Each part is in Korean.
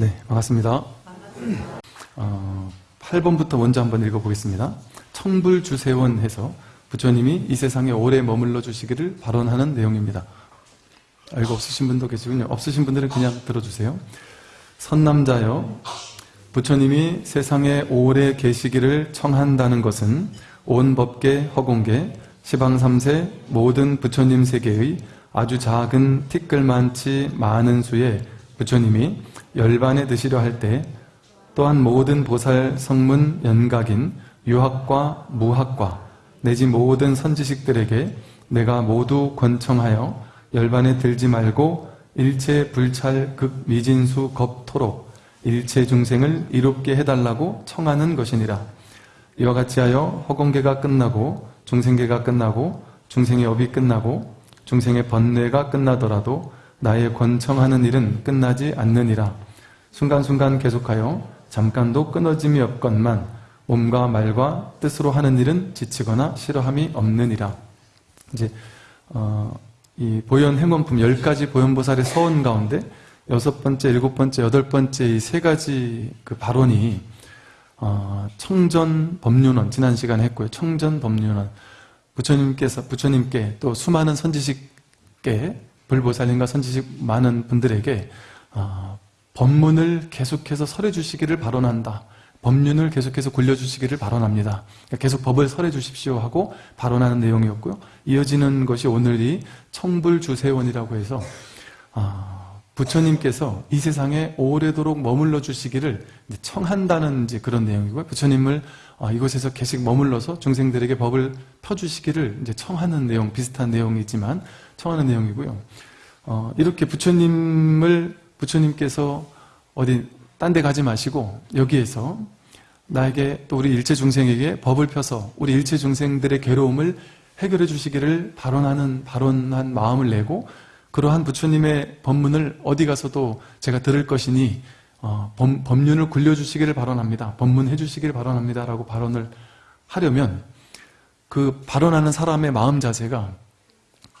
네, 반갑습니다. 어, 8번부터 먼저 한번 읽어보겠습니다. 청불주세원 해서 부처님이 이 세상에 오래 머물러 주시기를 발언하는 내용입니다. 알고 없으신 분도 계시군요. 없으신 분들은 그냥 들어주세요. 선남자여, 부처님이 세상에 오래 계시기를 청한다는 것은 온 법계 허공계 시방삼세 모든 부처님 세계의 아주 작은 티끌만치 많은 수의 부처님이 열반에 드시려 할 때 또한 모든 보살 성문 연각인 유학과 무학과 내지 모든 선지식들에게 내가 모두 권청하여 열반에 들지 말고 일체 불찰 극 미진수 겁토록 일체 중생을 이롭게 해달라고 청하는 것이니라. 이와 같이 하여 허공계가 끝나고 중생계가 끝나고 중생의 업이 끝나고 중생의 번뇌가 끝나더라도 나의 권청하는 일은 끝나지 않느니라. 순간순간 계속하여 잠깐도 끊어짐이 없건만 몸과 말과 뜻으로 하는 일은 지치거나 싫어함이 없느니라. 이제 어, 이 보현 행원품 10가지 보현보살의 서원 가운데 여섯 번째, 일곱 번째, 여덟 번째 이 세 가지 그 발언이 어, 청전 법륜원 지난 시간에 했고요. 청전 법륜원 부처님께서 부처님께 또 수많은 선지식께 불보살님과 선지식 많은 분들에게 어, 법문을 계속해서 설해 주시기를 발언한다. 법륜을 계속해서 굴려주시기를 발언합니다. 그러니까 계속 법을 설해 주십시오 하고 발언하는 내용이었고요. 이어지는 것이 오늘 이 청불주세원이라고 해서 어, 부처님께서 이 세상에 오래도록 머물러 주시기를 청한다는 이제 그런 내용이고요. 부처님을 어, 이곳에서 계속 머물러서 중생들에게 법을 펴주시기를 이제 청하는 내용, 비슷한 내용이지만 청하는 내용이고요. 어, 이렇게 부처님을 부처님께서 어디 딴 데 가지 마시고 여기에서 나에게 또 우리 일체 중생에게 법을 펴서 우리 일체 중생들의 괴로움을 해결해 주시기를 발언하는 발언한 마음을 내고 그러한 부처님의 법문을 어디 가서도 제가 들을 것이니 어, 법, 법륜을 굴려주시기를 발언합니다. 법문해 주시기를 발언합니다. 라고 발언을 하려면 그 발언하는 사람의 마음 자세가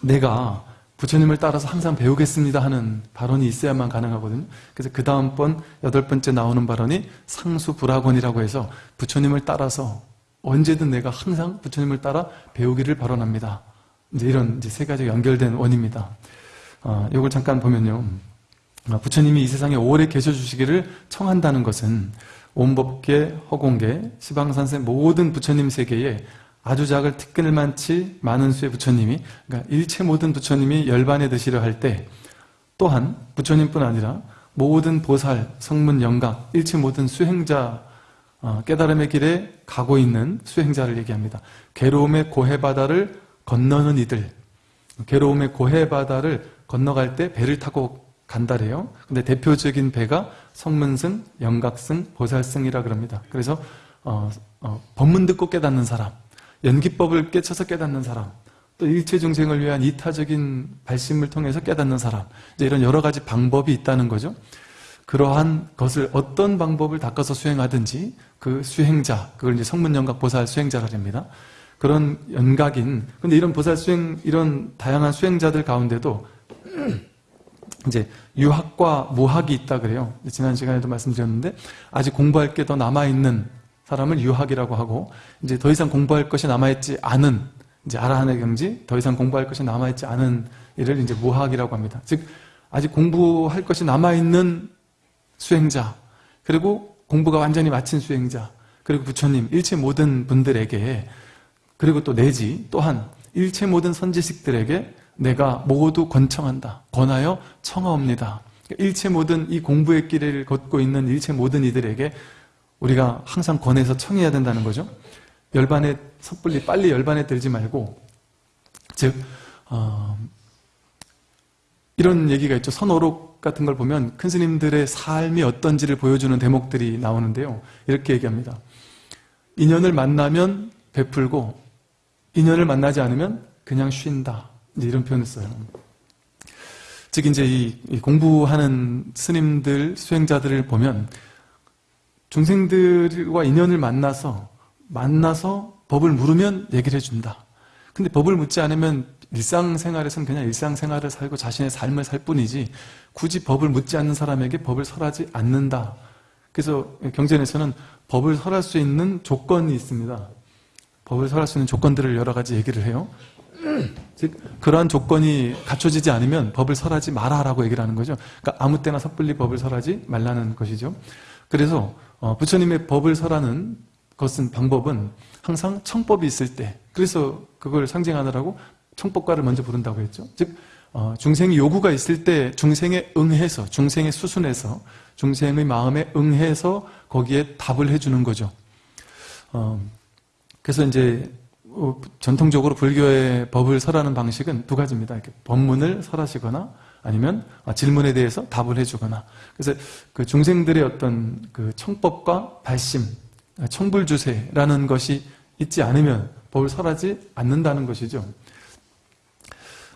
내가 부처님을 따라서 항상 배우겠습니다 하는 발언이 있어야만 가능하거든요. 그래서 그 다음번 여덟 번째 나오는 발언이 상수불학원이라고 해서 부처님을 따라서 언제든 내가 항상 부처님을 따라 배우기를 발언합니다. 이제 이런 이제 세 가지 연결된 원입니다. 어, 이걸 잠깐 보면요. 어, 부처님이 이 세상에 오래 계셔 주시기를 청한다는 것은 온법계, 허공계, 시방산세 모든 부처님 세계에 아주 작을 티끌만치 많은 수의 부처님이 그러니까 일체 모든 부처님이 열반에 드시려 할 때 또한 부처님뿐 아니라 모든 보살, 성문, 영각, 일체 모든 수행자 어, 깨달음의 길에 가고 있는 수행자를 얘기합니다. 괴로움의 고해바다를 건너는 이들 괴로움의 고해바다를 건너갈 때 배를 타고 간다래요. 근데 대표적인 배가 성문승, 영각승, 보살승이라 그럽니다. 그래서 어, 어, 법문 듣고 깨닫는 사람 연기법을 깨쳐서 깨닫는 사람 또 일체 중생을 위한 이타적인 발심을 통해서 깨닫는 사람 이런 여러 가지 방법이 있다는 거죠. 그러한 것을 어떤 방법을 닦아서 수행하든지 그 수행자 그걸 이제 성문연각 보살 수행자라 합니다. 그런 연각인 근데 이런 보살 수행 이런 다양한 수행자들 가운데도 이제 유학과 무학이 있다 그래요. 지난 시간에도 말씀드렸는데 아직 공부할 게 더 남아있는 사람을 유학이라고 하고 이제 더 이상 공부할 것이 남아있지 않은 이제 아라한의 경지 더 이상 공부할 것이 남아있지 않은 이를 이제 무학이라고 합니다. 즉 아직 공부할 것이 남아있는 수행자 그리고 공부가 완전히 마친 수행자 그리고 부처님 일체 모든 분들에게 그리고 또 내지 또한 일체 모든 선지식들에게 내가 모두 권청한다 권하여 청하옵니다 일체 모든 이 공부의 길을 걷고 있는 일체 모든 이들에게 우리가 항상 권해서 청해야 된다는 거죠. 열반에 섣불리 빨리 열반에 들지 말고 즉 어, 이런 얘기가 있죠. 선오록 같은 걸 보면 큰 스님들의 삶이 어떤지를 보여주는 대목들이 나오는데요. 이렇게 얘기합니다. 인연을 만나면 베풀고 인연을 만나지 않으면 그냥 쉰다. 이런 표현을 써요. 즉 이제 이 공부하는 스님들, 수행자들을 보면 중생들과 인연을 만나서 만나서 법을 물으면 얘기를 해준다. 근데 법을 묻지 않으면 일상생활에서는 그냥 일상생활을 살고 자신의 삶을 살 뿐이지 굳이 법을 묻지 않는 사람에게 법을 설하지 않는다. 그래서 경전에서는 법을 설할 수 있는 조건이 있습니다. 법을 설할 수 있는 조건들을 여러 가지 얘기를 해요. 즉 그러한 조건이 갖춰지지 않으면 법을 설하지 마라라고 얘기를 하는 거죠. 그러니까 아무 때나 섣불리 법을 설하지 말라는 것이죠. 그래서 어, 부처님의 법을 설하는 것은 방법은 항상 청법이 있을 때 그래서 그걸 상징하느라고 청법과를 먼저 부른다고 했죠. 즉 어, 중생이 요구가 있을 때 중생에 응해서 중생의 수순에서 중생의 마음에 응해서 거기에 답을 해주는 거죠. 어, 그래서 이제 어, 전통적으로 불교의 법을 설하는 방식은 두 가지입니다. 이렇게 법문을 설하시거나 아니면 질문에 대해서 답을 해주거나 그래서 그 중생들의 어떤 그 청법과 발심, 청불주세라는 것이 있지 않으면 법을 설하지 않는다는 것이죠.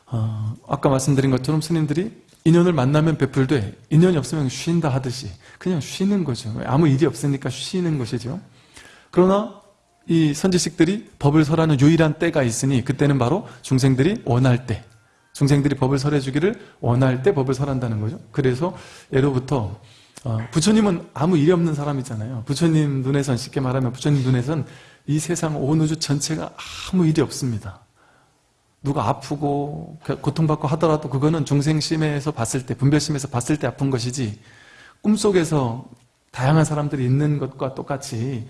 어, 아까 말씀드린 것처럼 스님들이 인연을 만나면 베풀되 인연이 없으면 쉰다 하듯이 그냥 쉬는 거죠. 아무 일이 없으니까 쉬는 것이죠. 그러나 이 선지식들이 법을 설하는 유일한 때가 있으니 그때는 바로 중생들이 원할 때 중생들이 법을 설해 주기를 원할 때 법을 설한다는 거죠. 그래서 예로부터 어, 부처님은 아무 일이 없는 사람이잖아요. 부처님 눈에선 쉽게 말하면 부처님 눈에선 이 세상 온 우주 전체가 아무 일이 없습니다. 누가 아프고 고통받고 하더라도 그거는 중생심에서 봤을 때 분별심에서 봤을 때 아픈 것이지 꿈속에서 다양한 사람들이 있는 것과 똑같이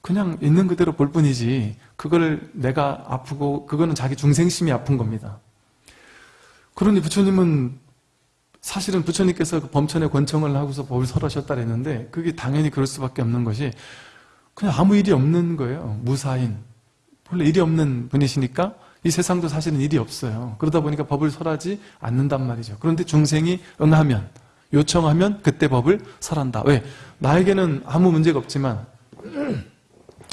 그냥 있는 그대로 볼 뿐이지 그걸 내가 아프고 그거는 자기 중생심이 아픈 겁니다. 그러니 부처님은 사실은 부처님께서 그 범천의 권청을 하고서 법을 설하셨다 그랬는데 그게 당연히 그럴 수밖에 없는 것이 그냥 아무 일이 없는 거예요. 무사인. 원래 일이 없는 분이시니까 이 세상도 사실은 일이 없어요. 그러다 보니까 법을 설하지 않는단 말이죠. 그런데 중생이 응하면 요청하면 그때 법을 설한다. 왜? 나에게는 아무 문제가 없지만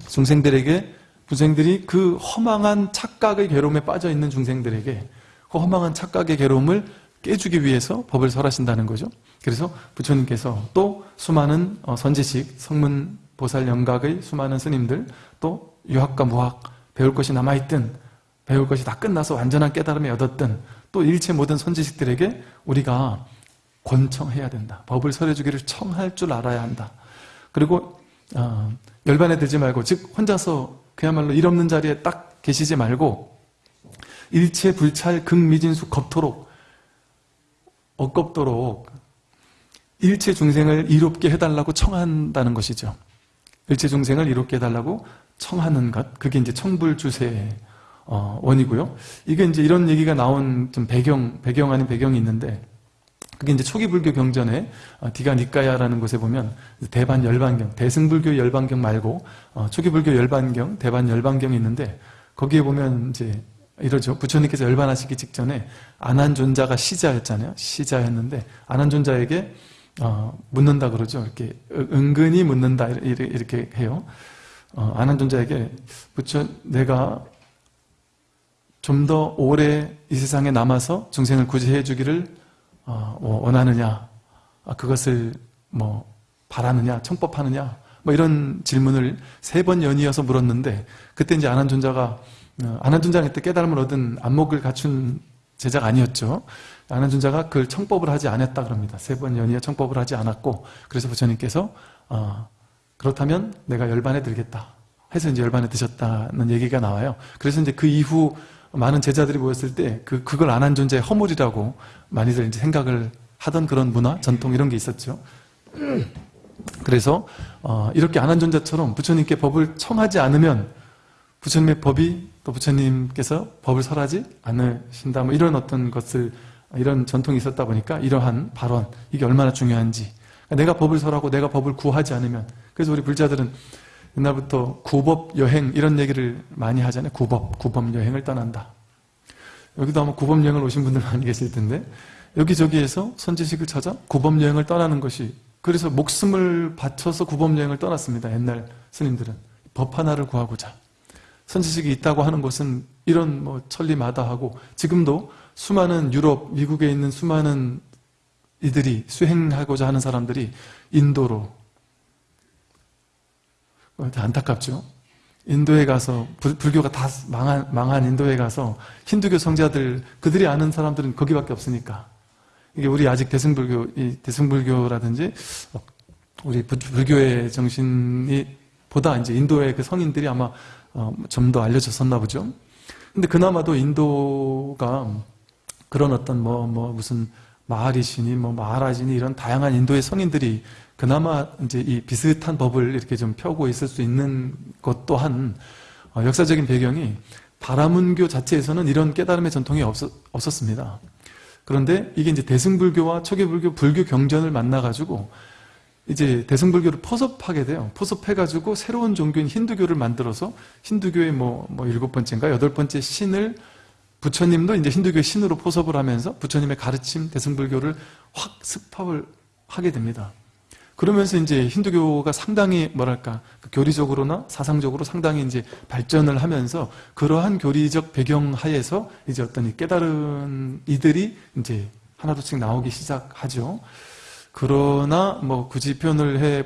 중생들에게 부생들이 그 허망한 착각의 괴로움에 빠져 있는 중생들에게 그 허망한 착각의 괴로움을 깨주기 위해서 법을 설하신다는 거죠. 그래서 부처님께서 또 수많은 어, 선지식, 성문, 보살 영각의 수많은 스님들, 또 유학과 무학, 배울 것이 남아있든 배울 것이 다 끝나서 완전한 깨달음이 얻었든 또 일체 모든 선지식들에게 우리가 권청해야 된다. 법을 설해주기를 청할 줄 알아야 한다. 그리고 어, 열반에 들지 말고 즉 혼자서 그야말로 일 없는 자리에 딱 계시지 말고 일체 불찰 극미진수 겁토록 억겁도록 일체 중생을 이롭게 해달라고 청한다는 것이죠. 일체 중생을 이롭게 해달라고 청하는 것 그게 이제 청불주세의 어, 원이고요. 이게 이제 이런 얘기가 나온 좀 배경 배경 아닌 배경이 있는데 그게 이제 초기 불교 경전에 어, 디가 니까야라는 곳에 보면 대반 열반경, 대승불교 열반경 말고 어, 초기 불교 열반경, 대반 열반경이 있는데 거기에 보면 이제 이러죠. 부처님께서 열반하시기 직전에 안한존자가 시자였잖아요. 시자였는데 안한존자에게 어, 묻는다 그러죠. 이렇게 은근히 묻는다 이렇게 해요. 어, 안한존자에게 부처 내가 좀 더 오래 이 세상에 남아서 중생을 구제해 주기를 어, 뭐 원하느냐, 아, 그것을 뭐 바라느냐, 청법하느냐, 뭐 이런 질문을 세 번 연이어서 물었는데 그때 이제 아난존자가 어, 아난존자가 그때 깨달음을 얻은 안목을 갖춘 제자가 아니었죠. 아난존자가 그걸 청법을 하지 않았다 그럽니다. 세 번 연이어 청법을 하지 않았고 그래서 부처님께서 어, 그렇다면 내가 열반에 들겠다 해서 이제 열반에 드셨다는 얘기가 나와요. 그래서 이제 그 이후 많은 제자들이 모였을 때 그, 그걸 안 한 존재의 허물이라고 많이들 이제 생각을 하던 그런 문화, 전통 이런 게 있었죠. 그래서 어, 이렇게 안 한 존재처럼 부처님께 법을 청하지 않으면 부처님의 법이 또 부처님께서 법을 설하지 않으신다 뭐 이런 어떤 것을 이런 전통이 있었다 보니까 이러한 발언 이게 얼마나 중요한지 내가 법을 설하고 내가 법을 구하지 않으면 그래서 우리 불자들은 옛날부터 구법 여행 이런 얘기를 많이 하잖아요. 구법, 구법 여행을 떠난다. 여기도 아마 구법 여행을 오신 분들 많이 계실 텐데 여기저기에서 선지식을 찾아 구법 여행을 떠나는 것이 그래서 목숨을 바쳐서 구법 여행을 떠났습니다. 옛날 스님들은 법 하나를 구하고자 선지식이 있다고 하는 것은 이런 뭐 천리마다하고 지금도 수많은 유럽, 미국에 있는 수많은 이들이 수행하고자 하는 사람들이 인도로 안타깝죠. 인도에 가서 불, 불교가 다 망한, 망한 인도에 가서 힌두교 성자들 그들이 아는 사람들은 거기밖에 없으니까 이게 우리 아직 대승불교 이 대승불교라든지 우리 불- 불교의 정신이 보다 이제 인도의 그 성인들이 아마 어, 좀 더 알려졌었나 보죠. 근데 그나마도 인도가 그런 어떤 뭐, 뭐, 무슨 마하리시니, 뭐, 마하라지니 이런 다양한 인도의 성인들이 그나마 이제 이 비슷한 법을 이렇게 좀 펴고 있을 수 있는 것 또한 어, 역사적인 배경이 바라문교 자체에서는 이런 깨달음의 전통이 없었, 없었습니다. 그런데 이게 이제 대승불교와 초기불교, 불교 경전을 만나가지고 이제 대승불교를 포섭하게 돼요. 포섭해가지고 새로운 종교인 힌두교를 만들어서 힌두교의 뭐, 뭐 일곱 번째인가 여덟 번째 신을 부처님도 이제 힌두교의 신으로 포섭을 하면서 부처님의 가르침 대승불교를 확 습합을 하게 됩니다. 그러면서 이제 힌두교가 상당히 뭐랄까 그 교리적으로나 사상적으로 상당히 이제 발전을 하면서 그러한 교리적 배경 하에서 이제 어떤 이 깨달은 이들이 이제 하나둘씩 나오기 시작하죠. 그러나 뭐 굳이 표현을 해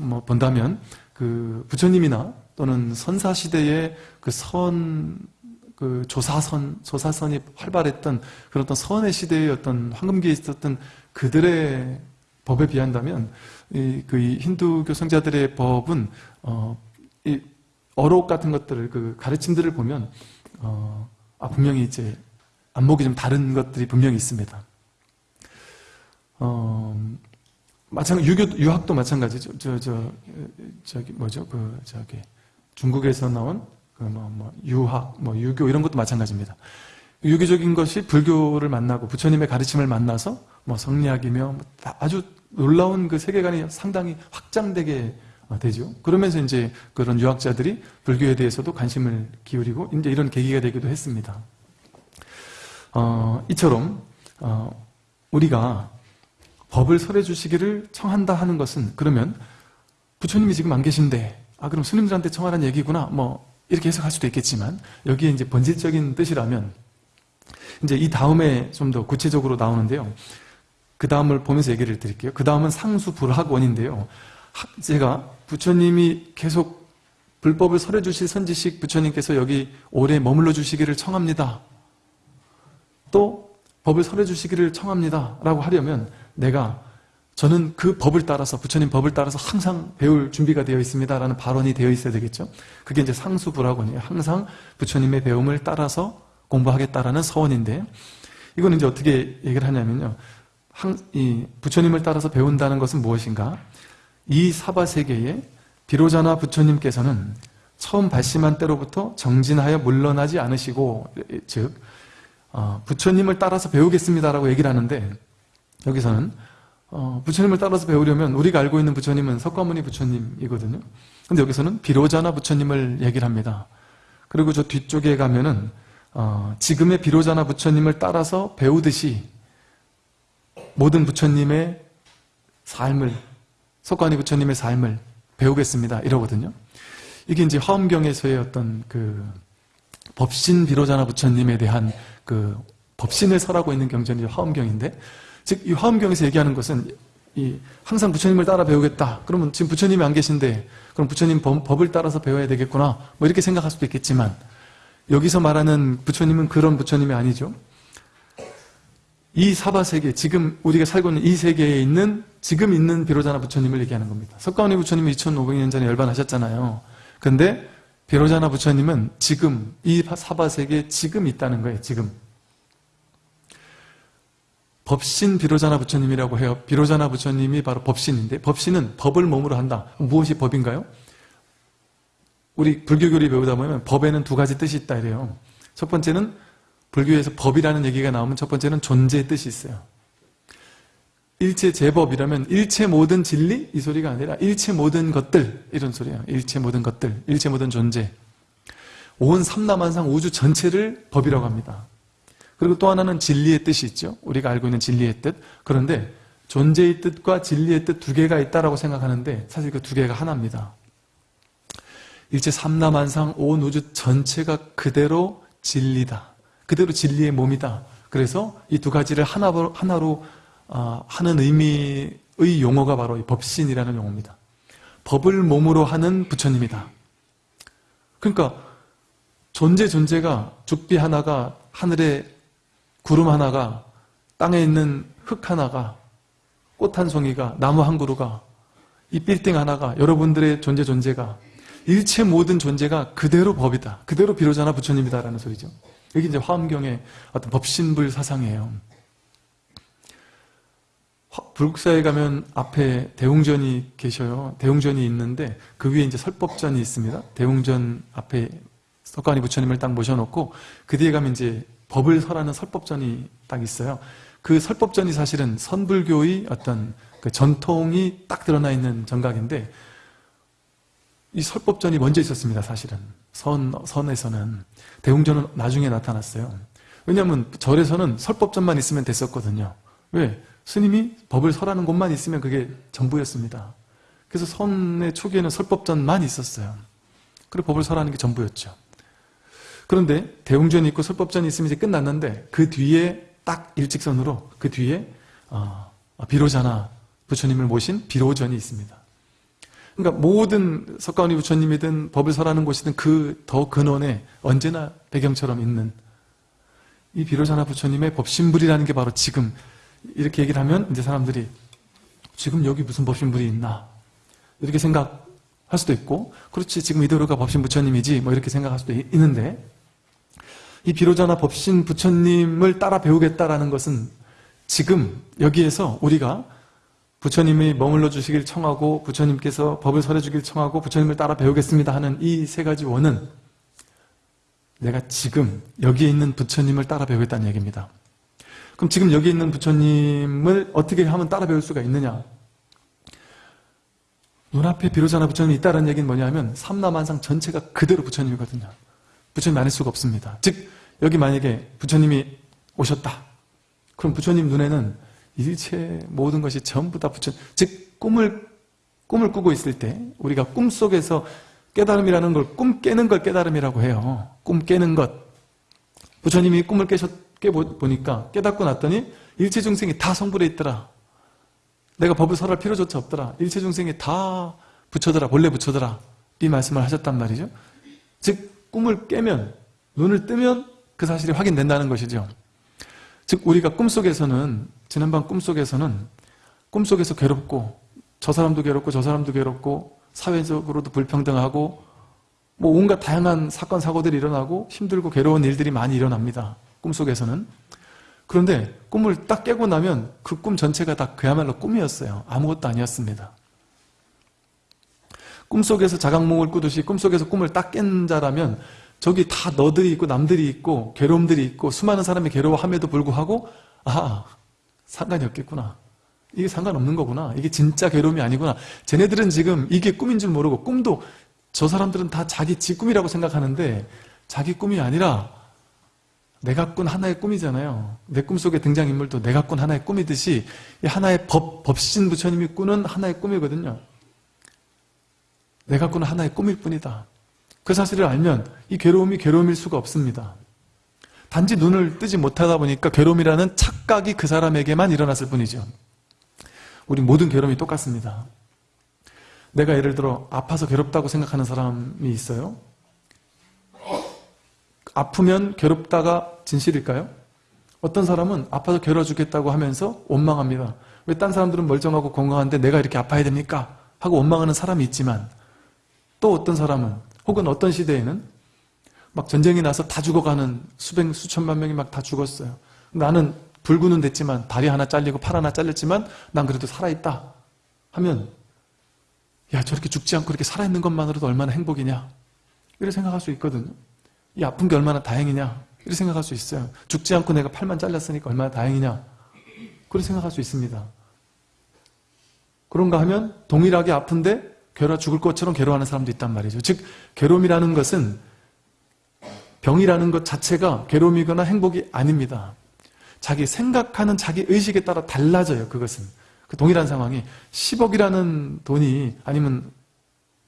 뭐 본다면 그 부처님이나 또는 선사 시대의 그 선 그 조사선 조사선이 활발했던 그런 어떤 선의 시대의 어떤 황금기에 있었던 그들의 법에 비한다면 이, 그이 힌두교 성자들의 법은 어, 이 어록 같은 것들을 그 가르침들을 보면 어, 아 분명히 이제 안목이 좀 다른 것들이 분명히 있습니다. 어, 마찬가지 유교 유학도 마찬가지죠. 저 저 저 기 뭐죠? 그 저기 중국에서 나온 그뭐 뭐 유학, 뭐 유교 이런 것도 마찬가지입니다. 유교적인 것이 불교를 만나고 부처님의 가르침을 만나서 뭐 성리학이며 뭐다 아주 놀라운 그 세계관이 상당히 확장되게 어, 되죠. 그러면서 이제 그런 유학자들이 불교에 대해서도 관심을 기울이고 이제 이런 계기가 되기도 했습니다. 어, 이처럼 어, 우리가 법을 설해 주시기를 청한다 하는 것은 그러면 부처님이 지금 안 계신데 아 그럼 스님들한테 청하라는 얘기구나 뭐 이렇게 해석할 수도 있겠지만 여기에 이제 본질적인 뜻이라면 이제 이 다음에 좀 더 구체적으로 나오는데요. 그 다음을 보면서 얘기를 드릴게요. 그 다음은 상수불학원인데요. 하- 제가 부처님이 계속 불법을 설해 주실 선지식 부처님께서 여기 오래 머물러 주시기를 청합니다. 또 법을 설해 주시기를 청합니다. 라고 하려면 내가 저는 그 법을 따라서 부처님 법을 따라서 항상 배울 준비가 되어 있습니다. 라는 발언이 되어 있어야 되겠죠. 그게 이제 상수불학원이에요. 항상 부처님의 배움을 따라서 공부하겠다라는 서원인데 이건 이제 어떻게 얘기를 하냐면요. 부처님을 따라서 배운다는 것은 무엇인가? 이 사바 세계에 비로자나 부처님께서는 처음 발심한 때로부터 정진하여 물러나지 않으시고 즉 어, 부처님을 따라서 배우겠습니다라고 얘기를 하는데 여기서는 어, 부처님을 따라서 배우려면 우리가 알고 있는 부처님은 석가모니 부처님이거든요. 근데 여기서는 비로자나 부처님을 얘기를 합니다. 그리고 저 뒤쪽에 가면은 어, 지금의 비로자나 부처님을 따라서 배우듯이 모든 부처님의 삶을 석가모니 부처님의 삶을 배우겠습니다. 이러거든요. 이게 이제 화엄경에서의 어떤 그 법신 비로자나 부처님에 대한 그 법신을 설하고 있는 경전이 화엄경인데 즉 이 화엄경에서 얘기하는 것은 이 항상 부처님을 따라 배우겠다. 그러면 지금 부처님이 안 계신데 그럼 부처님 법, 법을 따라서 배워야 되겠구나. 뭐 이렇게 생각할 수도 있겠지만 여기서 말하는 부처님은 그런 부처님이 아니죠. 이 사바 세계, 지금 우리가 살고 있는 이 세계에 있는 지금 있는 비로자나 부처님을 얘기하는 겁니다. 석가모니 부처님이 2500년 전에 열반하셨잖아요. 근데 비로자나 부처님은 지금 이 사바 세계에 지금 있다는 거예요. 지금. 법신 비로자나 부처님이라고 해요. 비로자나 부처님이 바로 법신인데 법신은 법을 몸으로 한다. 무엇이 법인가요? 우리 불교교리 배우다 보면 법에는 두 가지 뜻이 있다 이래요. 첫 번째는 불교에서 법이라는 얘기가 나오면 첫 번째는 존재의 뜻이 있어요. 일체 제법이라면 일체 모든 진리? 이 소리가 아니라 일체 모든 것들 이런 소리예요. 일체 모든 것들, 일체 모든 존재. 온 삼라만상 우주 전체를 법이라고 합니다. 그리고 또 하나는 진리의 뜻이 있죠. 우리가 알고 있는 진리의 뜻. 그런데 존재의 뜻과 진리의 뜻 두 개가 있다라고 생각하는데 사실 그 두 개가 하나입니다. 일체 삼라만상 온 우주 전체가 그대로 진리다. 그대로 진리의 몸이다. 그래서 이 두 가지를 하나로, 하나로 어, 하는 의미의 용어가 바로 이 법신이라는 용어입니다. 법을 몸으로 하는 부처님이다. 그러니까 존재 존재가 죽비 하나가 하늘에 구름 하나가 땅에 있는 흙 하나가 꽃 한 송이가 나무 한 그루가 이 빌딩 하나가 여러분들의 존재 존재가 일체 모든 존재가 그대로 법이다. 그대로 비로자나 부처님이다라는 소리죠. 여기 이제 화엄경의 어떤 법신불 사상이에요. 불국사에 가면 앞에 대웅전이 계셔요. 대웅전이 있는데 그 위에 이제 설법전이 있습니다. 대웅전 앞에 석가모니 부처님을 딱 모셔놓고 그 뒤에 가면 이제 법을 설하는 설법전이 딱 있어요. 그 설법전이 사실은 선불교의 어떤 그 전통이 딱 드러나 있는 정각인데 이 설법전이 먼저 있었습니다. 사실은 선 선에서는 대웅전은 나중에 나타났어요. 왜냐하면 절에서는 설법전만 있으면 됐었거든요. 왜? 스님이 법을 설하는 곳만 있으면 그게 전부였습니다. 그래서 선의 초기에는 설법전만 있었어요. 그리고 법을 설하는 게 전부였죠. 그런데 대웅전이 있고 설법전이 있으면 이제 끝났는데 그 뒤에 딱 일직선으로 그 뒤에 어, 비로자나 부처님을 모신 비로전이 있습니다. 그러니까 모든 석가모니 부처님이든 법을 설하는 곳이든 그 더 근원에 언제나 배경처럼 있는 이 비로자나 부처님의 법신불이라는 게 바로 지금 이렇게 얘기를 하면 이제 사람들이 지금 여기 무슨 법신불이 있나 이렇게 생각할 수도 있고 그렇지 지금 이대로가 법신 부처님이지 뭐 이렇게 생각할 수도 있는데 이 비로자나 법신 부처님을 따라 배우겠다라는 것은 지금 여기에서 우리가 부처님이 머물러 주시길 청하고 부처님께서 법을 설해 주길 청하고 부처님을 따라 배우겠습니다 하는 이 세 가지 원은 내가 지금 여기에 있는 부처님을 따라 배우겠다는 얘기입니다. 그럼 지금 여기 있는 부처님을 어떻게 하면 따라 배울 수가 있느냐? 눈앞에 비로자나 부처님이 있다는 얘기는 뭐냐면 삼남한상 전체가 그대로 부처님이거든요. 부처님 아닐 수가 없습니다. 즉 여기 만약에 부처님이 오셨다. 그럼 부처님 눈에는 일체 모든 것이 전부 다 부처 즉 꿈을 꿈을 꾸고 있을 때 우리가 꿈속에서 깨달음이라는 걸 꿈 깨는 걸 깨달음이라고 해요. 꿈 깨는 것. 부처님이 꿈을 깨셨 깨보니까 깨닫고 났더니 일체 중생이 다 성불에 있더라. 내가 법을 설할 필요조차 없더라. 일체 중생이 다 붙여더라. 본래 붙여더라. 이 말씀을 하셨단 말이죠. 즉 꿈을 깨면 눈을 뜨면 그 사실이 확인된다는 것이죠. 즉 우리가 꿈속에서는 지난번 꿈속에서는 꿈속에서 괴롭고 저 사람도 괴롭고 저 사람도 괴롭고 사회적으로도 불평등하고 뭐 온갖 다양한 사건 사고들이 일어나고 힘들고 괴로운 일들이 많이 일어납니다. 꿈속에서는 그런데 꿈을 딱 깨고 나면 그 꿈 전체가 다 그야말로 꿈이었어요. 아무것도 아니었습니다. 꿈속에서 자각몽을 꾸듯이 꿈속에서 꿈을 딱 깬 자라면 저기 다 너들이 있고 남들이 있고 괴로움들이 있고 수많은 사람이 괴로워함에도 불구하고 아 상관이 없겠구나. 이게 상관없는 거구나. 이게 진짜 괴로움이 아니구나. 쟤네들은 지금 이게 꿈인 줄 모르고 꿈도 저 사람들은 다 자기 지 꿈이라고 생각하는데 자기 꿈이 아니라 내가 꾼 하나의 꿈이잖아요. 내 꿈속의 등장인물도 내가 꾼 하나의 꿈이듯이 하나의 법, 법신 부처님이 꾸는 하나의 꿈이거든요. 내가 꾸는 하나의 꿈일 뿐이다. 그 사실을 알면 이 괴로움이 괴로움일 수가 없습니다. 단지 눈을 뜨지 못하다 보니까 괴로움이라는 착각이 그 사람에게만 일어났을 뿐이죠. 우리 모든 괴로움이 똑같습니다. 내가 예를 들어 아파서 괴롭다고 생각하는 사람이 있어요. 아프면 괴롭다가 진실일까요? 어떤 사람은 아파서 괴로워 죽겠다고 하면서 원망합니다. 왜 딴 사람들은 멀쩡하고 건강한데 내가 이렇게 아파야 됩니까? 하고 원망하는 사람이 있지만 또 어떤 사람은 혹은 어떤 시대에는 막 전쟁이 나서 다 죽어가는 수백 수천만 명이 막 다 죽었어요. 나는 불구는 됐지만 다리 하나 잘리고 팔 하나 잘렸지만 난 그래도 살아있다 하면 야 저렇게 죽지 않고 이렇게 살아있는 것만으로도 얼마나 행복이냐 이렇게 생각할 수 있거든요. 이 아픈 게 얼마나 다행이냐 이렇게 생각할 수 있어요. 죽지 않고 내가 팔만 잘렸으니까 얼마나 다행이냐 그렇게 생각할 수 있습니다. 그런가 하면 동일하게 아픈데 괴로워 죽을 것처럼 괴로워하는 사람도 있단 말이죠. 즉 괴로움이라는 것은 병이라는 것 자체가 괴로움이거나 행복이 아닙니다. 자기 생각하는 자기 의식에 따라 달라져요. 그것은. 그 동일한 상황이 10억이라는 돈이 아니면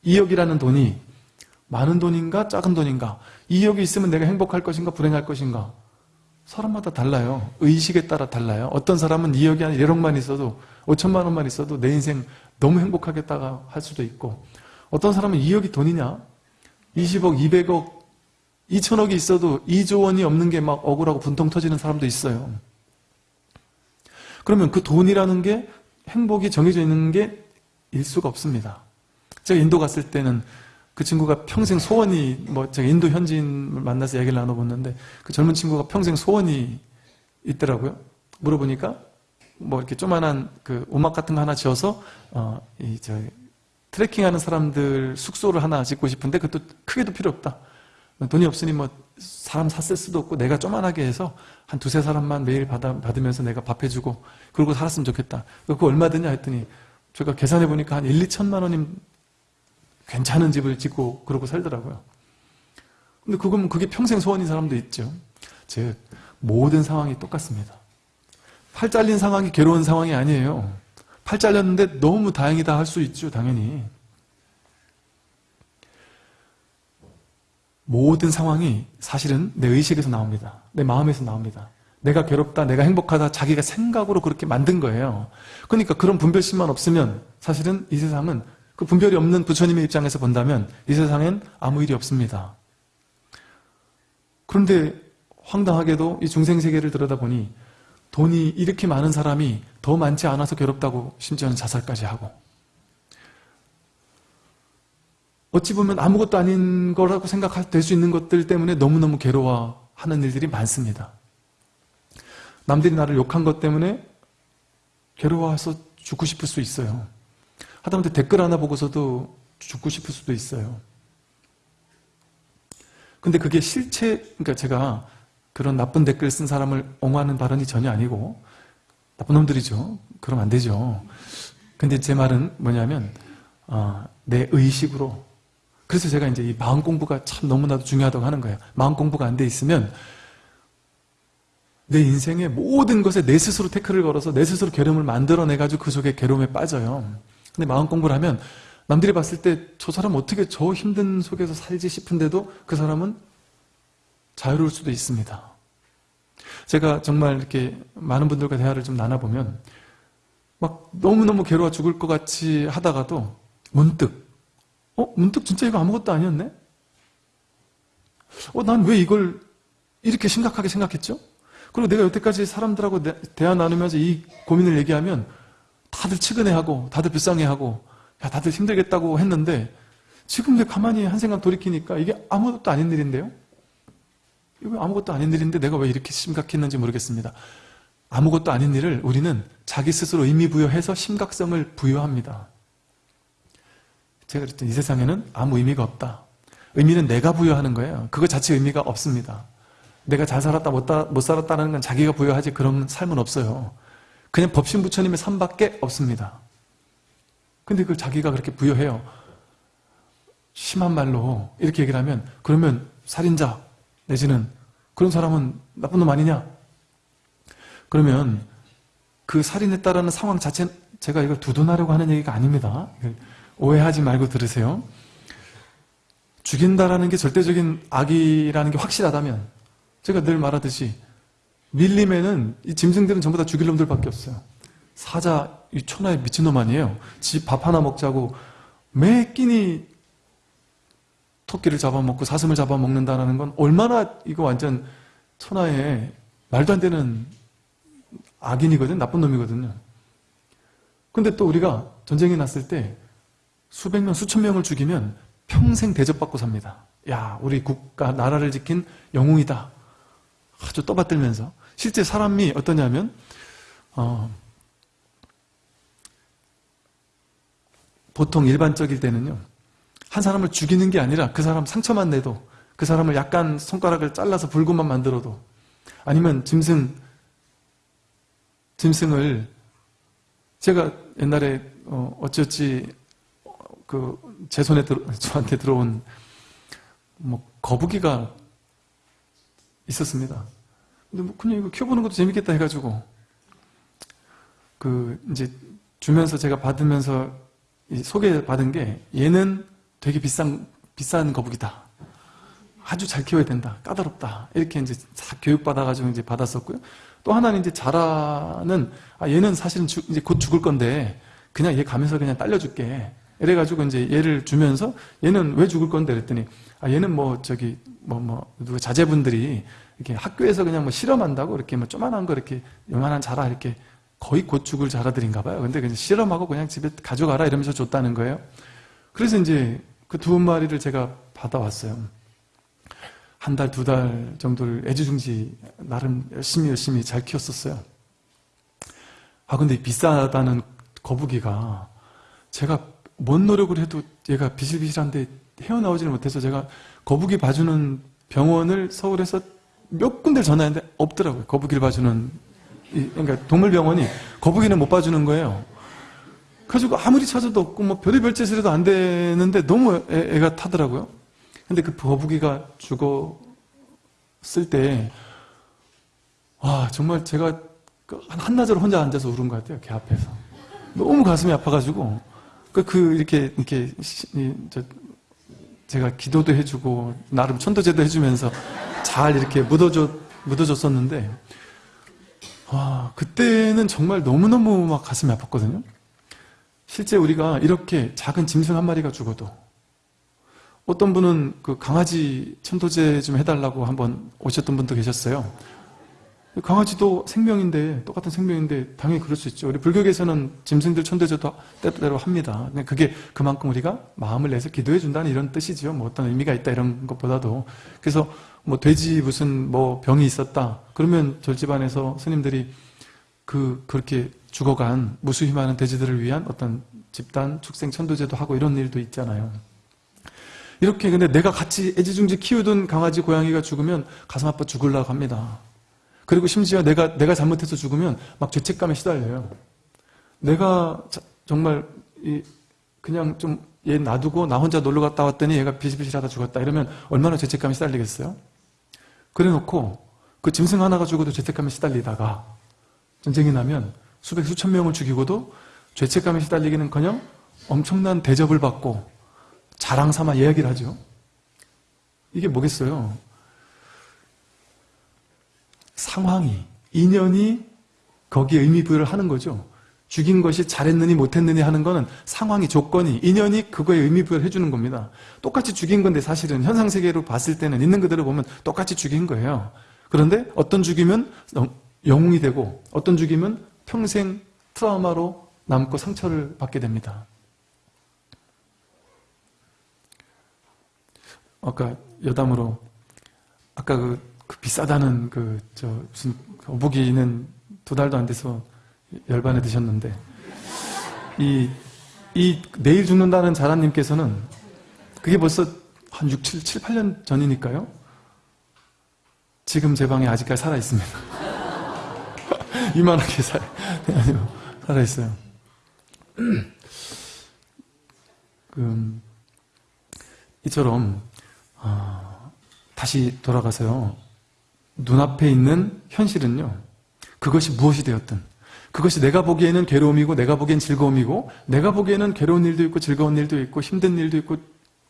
2억이라는 돈이 많은 돈인가 작은 돈인가 2억이 있으면 내가 행복할 것인가 불행할 것인가 사람마다 달라요. 의식에 따라 달라요. 어떤 사람은 2억이 아니라 1억만 있어도 5천만 원만 있어도 내 인생 너무 행복하겠다가 할 수도 있고 어떤 사람은 2억이 돈이냐 20억, 200억, 2천억이 있어도 2조 원이 없는 게 막 억울하고 분통 터지는 사람도 있어요. 그러면 그 돈이라는 게 행복이 정해져 있는 게 일 수가 없습니다. 제가 인도 갔을 때는 그 친구가 평생 소원이 뭐 제가 인도 현지인을 만나서 얘기를 나눠봤는데 그 젊은 친구가 평생 소원이 있더라고요. 물어보니까 뭐 이렇게 조만한 그 음악 같은 거 하나 지어서 어 이저 트레킹하는 사람들 숙소를 하나 짓고 싶은데 그것도 크게도 필요 없다. 돈이 없으니 뭐 사람 샀을 수도 없고 내가 조만하게 해서 한 두세 사람만 매일 받아, 받으면서 내가 밥 해주고 그러고 살았으면 좋겠다. 그거 얼마 드냐 했더니 제가 계산해 보니까 한 1, 2천만 원이면 괜찮은 집을 짓고 그러고 살더라고요. 근데 그거면 그게 평생 소원인 사람도 있죠. 즉 모든 상황이 똑같습니다. 팔 잘린 상황이 괴로운 상황이 아니에요. 팔 잘렸는데 너무 다행이다 할 수 있죠, 당연히. 모든 상황이 사실은 내 의식에서 나옵니다. 내 마음에서 나옵니다. 내가 괴롭다, 내가 행복하다, 자기가 생각으로 그렇게 만든 거예요. 그러니까 그런 분별심만 없으면 사실은 이 세상은 그 분별이 없는 부처님의 입장에서 본다면 이 세상엔 아무 일이 없습니다. 그런데 황당하게도 이 중생세계를 들여다보니 돈이 이렇게 많은 사람이 더 많지 않아서 괴롭다고 심지어는 자살까지 하고 어찌 보면 아무것도 아닌 거라고 생각될 수 있는 것들 때문에 너무너무 괴로워하는 일들이 많습니다. 남들이 나를 욕한 것 때문에 괴로워해서 죽고 싶을 수 있어요. 하다못해 댓글 하나 보고서도 죽고 싶을 수도 있어요. 근데 그게 실체, 그러니까 제가 그런 나쁜 댓글 쓴 사람을 옹호하는 발언이 전혀 아니고 나쁜 놈들이죠. 그러면 안 되죠. 근데 제 말은 뭐냐면 어, 내 의식으로 그래서 제가 이제 이 마음 공부가 참 너무나도 중요하다고 하는 거예요. 마음 공부가 안 돼 있으면 내 인생의 모든 것에 내 스스로 태클을 걸어서 내 스스로 괴로움을 만들어내가지고 그 속에 괴로움에 빠져요. 근데 마음 공부를 하면 남들이 봤을 때 저 사람 어떻게 저 힘든 속에서 살지 싶은데도 그 사람은 자유로울 수도 있습니다. 제가 정말 이렇게 많은 분들과 대화를 좀 나눠보면 막 너무너무 괴로워 죽을 것 같이 하다가도 문득 어? 문득 진짜 이거 아무것도 아니었네? 어, 난 왜 이걸 이렇게 심각하게 생각했죠? 그리고 내가 여태까지 사람들하고 대화 나누면서 이 고민을 얘기하면 다들 측은해하고 다들 불쌍해하고 야 다들 힘들겠다고 했는데 지금 내 가만히 한 생각 돌이키니까 이게 아무것도 아닌 일인데요? 아무것도 아닌 일인데 내가 왜 이렇게 심각했는지 모르겠습니다. 아무것도 아닌 일을 우리는 자기 스스로 의미 부여해서 심각성을 부여합니다. 제가 그랬더니 이 세상에는 아무 의미가 없다. 의미는 내가 부여하는 거예요. 그거 자체 의미가 없습니다. 내가 잘 살았다 못, 못 살았다는 건 자기가 부여하지 그런 삶은 없어요. 그냥 법신 부처님의 삶밖에 없습니다. 근데 그걸 자기가 그렇게 부여해요. 심한 말로 이렇게 얘기를 하면 그러면 살인자 내지는 그런 사람은 나쁜 놈 아니냐? 그러면 그 살인했다라는 상황 자체는 제가 이걸 두둔하려고 하는 얘기가 아닙니다. 오해하지 말고 들으세요. 죽인다라는 게 절대적인 악이라는 게 확실하다면 제가 늘 말하듯이 밀림에는 이 짐승들은 전부 다 죽일 놈들밖에 없어요. 사자, 이 천하의 미친놈 아니에요. 집 밥 하나 먹자고 매 끼니 토끼를 잡아먹고 사슴을 잡아먹는다는 건 얼마나 이거 완전 천하의 말도 안 되는 악인이거든, 나쁜 놈이거든요. 근데 또 우리가 전쟁이 났을 때 수백 명, 수천 명을 죽이면 평생 대접받고 삽니다. 야, 우리 국가, 나라를 지킨 영웅이다. 아주 떠받들면서. 실제 사람이 어떠냐면, 어, 보통 일반적일 때는요, 한 사람을 죽이는 게 아니라 그 사람 상처만 내도, 그 사람을 약간 손가락을 잘라서 불구만 만들어도, 아니면 짐승, 짐승을, 제가 옛날에, 어, 어찌어찌 그 제 손에 들어, 저한테 들어온 뭐 거북이가 있었습니다. 근데 뭐 그냥 이거 키워보는 것도 재밌겠다 해가지고 그 이제 주면서 제가 받으면서 소개받은 게 얘는 되게 비싼 비싼 거북이다. 아주 잘 키워야 된다. 까다롭다. 이렇게 이제 다 교육받아가지고 이제 받았었고요. 또 하나는 이제 자라는, 아, 얘는 사실은 주, 이제 곧 죽을 건데, 그냥 얘 가면서 그냥 딸려줄게. 이래가지고 이제 얘를 주면서 얘는 왜 죽을 건데 그랬더니 아 얘는 뭐 저기 뭐 뭐 누가 자제분들이 이렇게 학교에서 그냥 뭐 실험한다고 이렇게 뭐 조만한 거 이렇게 요만한 자라 이렇게 거의 곧 죽을 자라들인가 봐요. 근데 그냥 실험하고 그냥 집에 가져가라 이러면서 줬다는 거예요. 그래서 이제 그 두 마리를 제가 받아왔어요. 한 달, 두 달 정도를 애지중지 나름 열심히 열심히 잘 키웠었어요. 아, 근데 비싸다는 거북이가 제가 뭔 노력을 해도 얘가 비실비실한데 헤어나오지를 못해서 제가 거북이 봐주는 병원을 서울에서 몇 군데 전화했는데 없더라고요. 거북이를 봐주는 이- 그러니까 동물병원이 거북이는 못 봐주는 거예요. 그래가지고 아무리 찾아도 없고 뭐 별의별 짓을 해도 안 되는데 너무 애, 가 타더라고요. 근데 그 거북이가 죽었을 때, 와, 정말 제가 그 한- 한나절 혼자 앉아서 울은 것 같아요. 걔 앞에서. 너무 가슴이 아파가지고. 그, 그, 이렇게, 이렇게, 저, 제가 기도도 해주고, 나름 천도제도 해주면서 잘 이렇게 묻어줬, 묻어줬었는데, 와, 그때는 정말 너무너무 막 가슴이 아팠거든요. 실제 우리가 이렇게 작은 짐승 한 마리가 죽어도 어떤 분은 그 강아지 천도제 좀 해달라고 한번 오셨던 분도 계셨어요. 강아지도 생명인데 똑같은 생명인데 당연히 그럴 수 있죠. 우리 불교계에서는 짐승들 천도제도 때때로 합니다. 그게 그만큼 우리가 마음을 내서 기도해 준다는 이런 뜻이죠. 뭐 어떤 의미가 있다 이런 것보다도 그래서 뭐 돼지 무슨 뭐 병이 있었다 그러면 절 집안에서 스님들이 그 그렇게 죽어간 무수히 많은 돼지들을 위한 어떤 집단 축생 천도제도 하고 이런 일도 있잖아요. 이렇게 근데 내가 같이 애지중지 키우던 강아지 고양이가 죽으면 가슴 아파 죽으려고 합니다. 그리고 심지어 내가 내가 잘못해서 죽으면 막 죄책감에 시달려요. 내가 자- 정말 이 그냥 좀 얘 놔두고 나 혼자 놀러 갔다 왔더니 얘가 비실비실하다 죽었다 이러면 얼마나 죄책감에 시달리겠어요? 그래놓고 그 짐승 하나가 죽어도 죄책감에 시달리다가 전쟁이 나면 수백 수천 명을 죽이고도 죄책감에 시달리기는커녕 엄청난 대접을 받고 자랑 삼아 이야기를 하죠. 이게 뭐겠어요? 상황이, 인연이 거기에 의미 부여를 하는 거죠. 죽인 것이 잘했느니 못했느니 하는 거는 상황이, 조건이, 인연이 그거에 의미 부여를 해주는 겁니다. 똑같이 죽인 건데 사실은 현상세계로 봤을 때는 있는 그대로 보면 똑같이 죽인 거예요. 그런데 어떤 죽이면 영웅이 되고 어떤 죽이면 평생 트라우마로 남고 상처를 받게 됩니다. 아까 여담으로 아까 그, 그 비싸다는 그 저 무슨 어부기는 두 달도 안 돼서 열반에 드셨는데 이, 이 내일 죽는다는 자라님께서는 그게 벌써 한 6, 7, 7, 8년 전이니까요. 지금 제 방에 아직까지 살아 있습니다. 이만하게 살, 살아 있어요. 그, 이처럼 아, 다시 돌아가서요. 눈앞에 있는 현실은요. 그것이 무엇이 되었든 그것이 내가 보기에는 괴로움이고 내가 보기엔 즐거움이고 내가 보기에는 괴로운 일도 있고 즐거운 일도 있고 힘든 일도 있고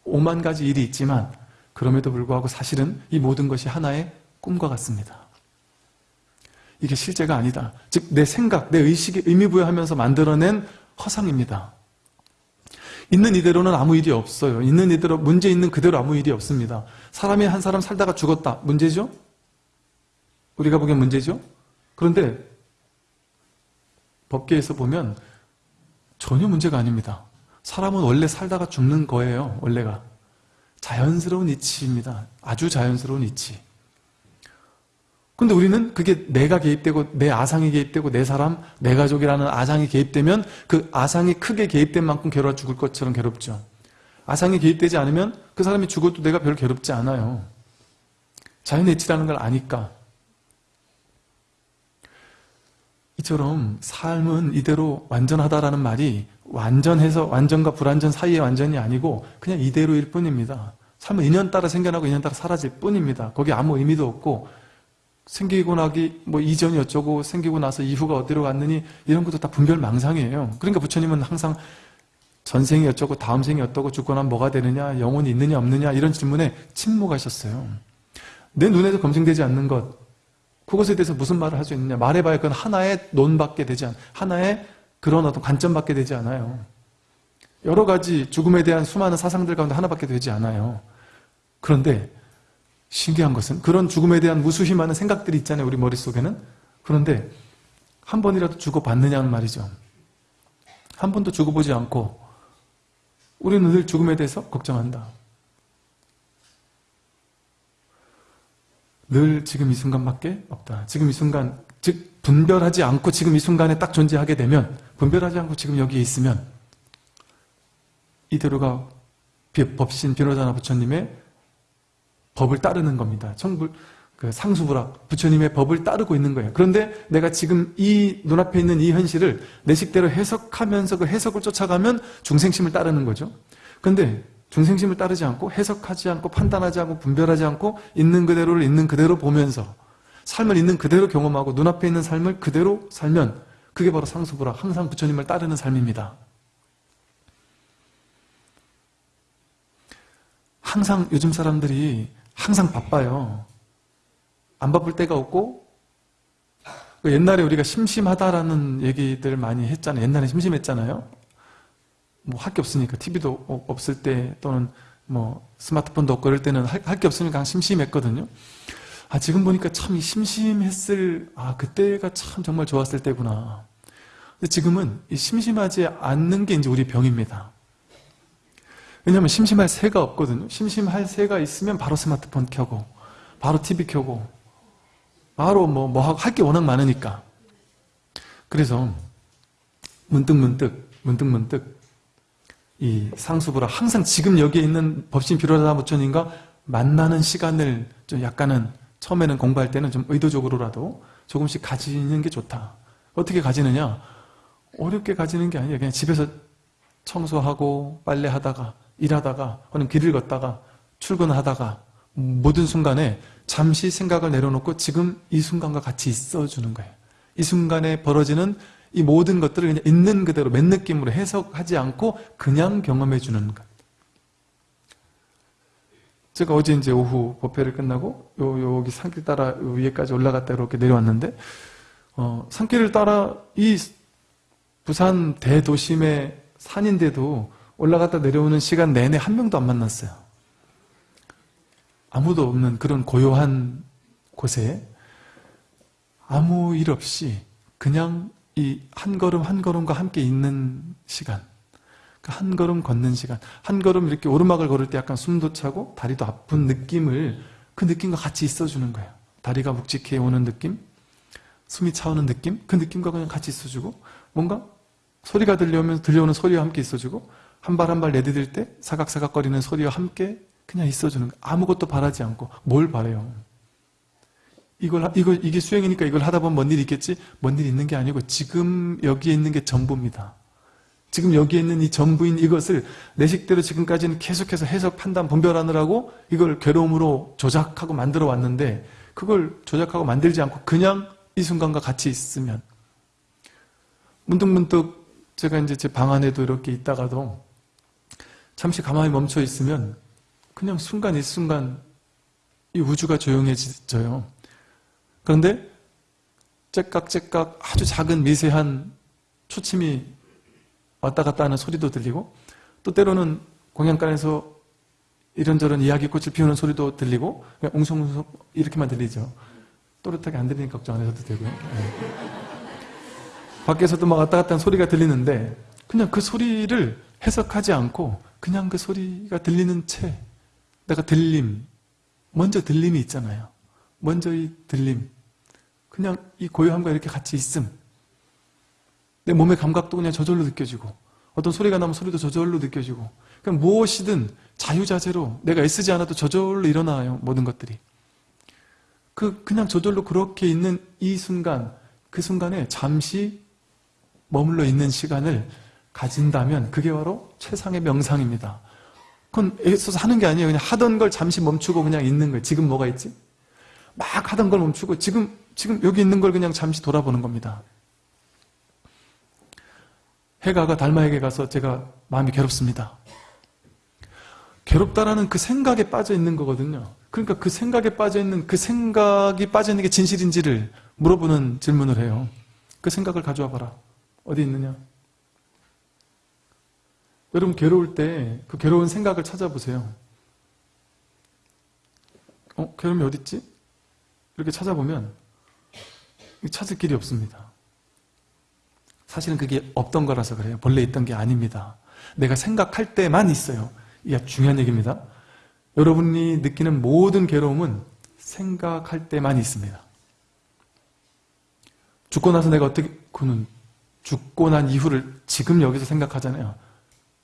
오만 가지 일이 있지만 그럼에도 불구하고 사실은 이 모든 것이 하나의 꿈과 같습니다. 이게 실제가 아니다. 즉 내 생각, 내 의식에 의미 부여하면서 만들어낸 허상입니다. 있는 이대로는 아무 일이 없어요. 있는 이대로 문제 있는 그대로 아무 일이 없습니다. 사람이 한 사람 살다가 죽었다. 문제죠? 우리가 보기엔 문제죠? 그런데 법계에서 보면 전혀 문제가 아닙니다. 사람은 원래 살다가 죽는 거예요. 원래가. 자연스러운 이치입니다. 아주 자연스러운 이치. 근데 우리는 그게 내가 개입되고 내 아상이 개입되고 내 사람, 내 가족이라는 아상이 개입되면 그 아상이 크게 개입된 만큼 괴로워 죽을 것처럼 괴롭죠. 아상이 개입되지 않으면 그 사람이 죽어도 내가 별 괴롭지 않아요. 자연의 이치라는 걸 아니까. 이처럼 삶은 이대로 완전하다라는 말이 완전해서 완전과 불완전 사이의 완전이 아니고 그냥 이대로일 뿐입니다. 삶은 인연 따라 생겨나고 인연 따라 사라질 뿐입니다. 거기 아무 의미도 없고 생기고 나기 뭐 이전이 어쩌고 생기고 나서 이후가 어디로 갔느니 이런 것도 다 분별 망상이에요. 그러니까 부처님은 항상 전생이 어쩌고 다음 생이 어떠고 죽고 나면 뭐가 되느냐 영혼이 있느냐 없느냐 이런 질문에 침묵하셨어요. 내 눈에서 검증되지 않는 것 그것에 대해서 무슨 말을 할 수 있느냐 말해봐야 그건 하나의 논밖에 되지 않 하나의 그런 어떤 관점밖에 되지 않아요. 여러 가지 죽음에 대한 수많은 사상들 가운데 하나밖에 되지 않아요. 그런데 신기한 것은 그런 죽음에 대한 무수히 많은 생각들이 있잖아요. 우리 머릿속에는. 그런데 한 번이라도 죽어봤느냐는 말이죠. 한 번도 죽어보지 않고 우리는 늘 죽음에 대해서 걱정한다. 늘 지금 이 순간밖에 없다. 지금 이 순간, 즉 분별하지 않고 지금 이 순간에 딱 존재하게 되면 분별하지 않고 지금 여기에 있으면 이대로가 법신 변호자나 부처님의 법을 따르는 겁니다. 청불, 그 상수부락, 부처님의 법을 따르고 있는 거예요. 그런데 내가 지금 이 눈앞에 있는 이 현실을 내 식대로 해석하면서 그 해석을 쫓아가면 중생심을 따르는 거죠. 그런데 중생심을 따르지 않고 해석하지 않고 판단하지 않고 분별하지 않고 있는 그대로를 있는 그대로 보면서 삶을 있는 그대로 경험하고 눈앞에 있는 삶을 그대로 살면 그게 바로 상수부락, 항상 부처님을 따르는 삶입니다. 항상 요즘 사람들이 항상 바빠요. 안 바쁠 때가 없고 그 옛날에 우리가 심심하다라는 얘기들 많이 했잖아요. 옛날에 심심했잖아요. 뭐 할 게 없으니까 TV도 없을 때 또는 뭐 스마트폰도 없고 그럴 때는 할 게 없으니까 심심했거든요. 아 지금 보니까 참 심심했을 아 그때가 참 정말 좋았을 때구나. 근데 지금은 이 심심하지 않는 게 이제 우리 병입니다. 왜냐하면 심심할 새가 없거든요. 심심할 새가 있으면 바로 스마트폰 켜고 바로 TV 켜고 바로 뭐뭐할게 워낙 많으니까. 그래서 문득 문득 문득 문득 이 상수부라 항상 지금 여기에 있는 법신 비로라다 부처님과 만나는 시간을 좀 약간은 처음에는 공부할 때는 좀 의도적으로라도 조금씩 가지는 게 좋다. 어떻게 가지느냐? 어렵게 가지는 게 아니에요. 그냥 집에서 청소하고 빨래하다가 일하다가 혹은 길을 걷다가 출근하다가 모든 순간에 잠시 생각을 내려놓고 지금 이 순간과 같이 있어주는 거예요. 이 순간에 벌어지는 이 모든 것들을 그냥 있는 그대로 맨 느낌으로 해석하지 않고 그냥 경험해 주는 것. 제가 어제 이제 오후 법회를 끝나고 요, 여기 산길 따라 위에까지 올라갔다 이렇게 내려왔는데 어, 산길을 따라 이 부산 대도심의 산인데도 올라갔다 내려오는 시간 내내 한 명도 안 만났어요. 아무도 없는 그런 고요한 곳에 아무 일 없이 그냥 이 한 걸음 한 걸음과 함께 있는 시간 그한 걸음 걷는 시간 한 걸음 이렇게 오르막을 걸을 때 약간 숨도 차고 다리도 아픈 느낌을 그 느낌과 같이 있어주는 거예요 다리가 묵직해 오는 느낌 숨이 차오는 느낌 그 느낌과 그냥 같이 있어주고 뭔가 소리가 들려오면 들려오는 소리와 함께 있어주고 한 발 한 발 내디딜 때 사각사각거리는 소리와 함께 그냥 있어주는 거. 아무것도 바라지 않고 뭘 바래요? 이걸 이걸 이게 수행이니까 이걸 하다 보면 뭔 일이 있겠지? 뭔 일이 있는 게 아니고 지금 여기에 있는 게 전부입니다. 지금 여기에 있는 이 전부인 이것을 내 식대로 지금까지는 계속해서 해석 판단 분별하느라고 이걸 괴로움으로 조작하고 만들어 왔는데 그걸 조작하고 만들지 않고 그냥 이 순간과 같이 있으면 문득문득 제가 이제 제 방 안에도 이렇게 있다가도 잠시 가만히 멈춰 있으면 그냥 순간 이 순간 이 우주가 조용해져요. 그런데 째깍째깍 아주 작은 미세한 초침이 왔다 갔다 하는 소리도 들리고 또 때로는 공양간에서 이런저런 이야기꽃을 피우는 소리도 들리고 그냥 웅성웅성 이렇게만 들리죠. 또렷하게 안 들리니까 걱정 안 해도 되고요. 네. 밖에서도 막 왔다 갔다 하는 소리가 들리는데 그냥 그 소리를 해석하지 않고 그냥 그 소리가 들리는 채 내가 들림 먼저 들림이 있잖아요. 먼저 이 들림. 그냥 이 고요함과 이렇게 같이 있음. 내 몸의 감각도 그냥 저절로 느껴지고 어떤 소리가 나면 소리도 저절로 느껴지고 그냥 무엇이든 자유자재로 내가 애쓰지 않아도 저절로 일어나요 모든 것들이. 그 그냥 저절로 그렇게 있는 이 순간 그 순간에 잠시 머물러 있는 시간을 가진다면 그게 바로 최상의 명상입니다. 그건 애써서 하는 게 아니에요. 그냥 하던 걸 잠시 멈추고 그냥 있는 거예요. 지금 뭐가 있지? 막 하던 걸 멈추고 지금 지금 여기 있는 걸 그냥 잠시 돌아보는 겁니다. 해가가 달마에게 가서 제가 마음이 괴롭습니다. 괴롭다라는 그 생각에 빠져 있는 거거든요. 그러니까 그 생각에 빠져 있는 그 생각이 빠져 있는 게 진실인지를 물어보는 질문을 해요. 그 생각을 가져와 봐라. 어디 있느냐? 여러분 괴로울 때 그 괴로운 생각을 찾아보세요. 어? 괴로움이 어딨지? 이렇게 찾아보면 찾을 길이 없습니다. 사실은 그게 없던 거라서 그래요. 본래 있던 게 아닙니다. 내가 생각할 때만 있어요. 이게 중요한 얘기입니다. 여러분이 느끼는 모든 괴로움은 생각할 때만 있습니다. 죽고 나서 내가 어떻게, 그는 죽고 난 이후를 지금 여기서 생각하잖아요.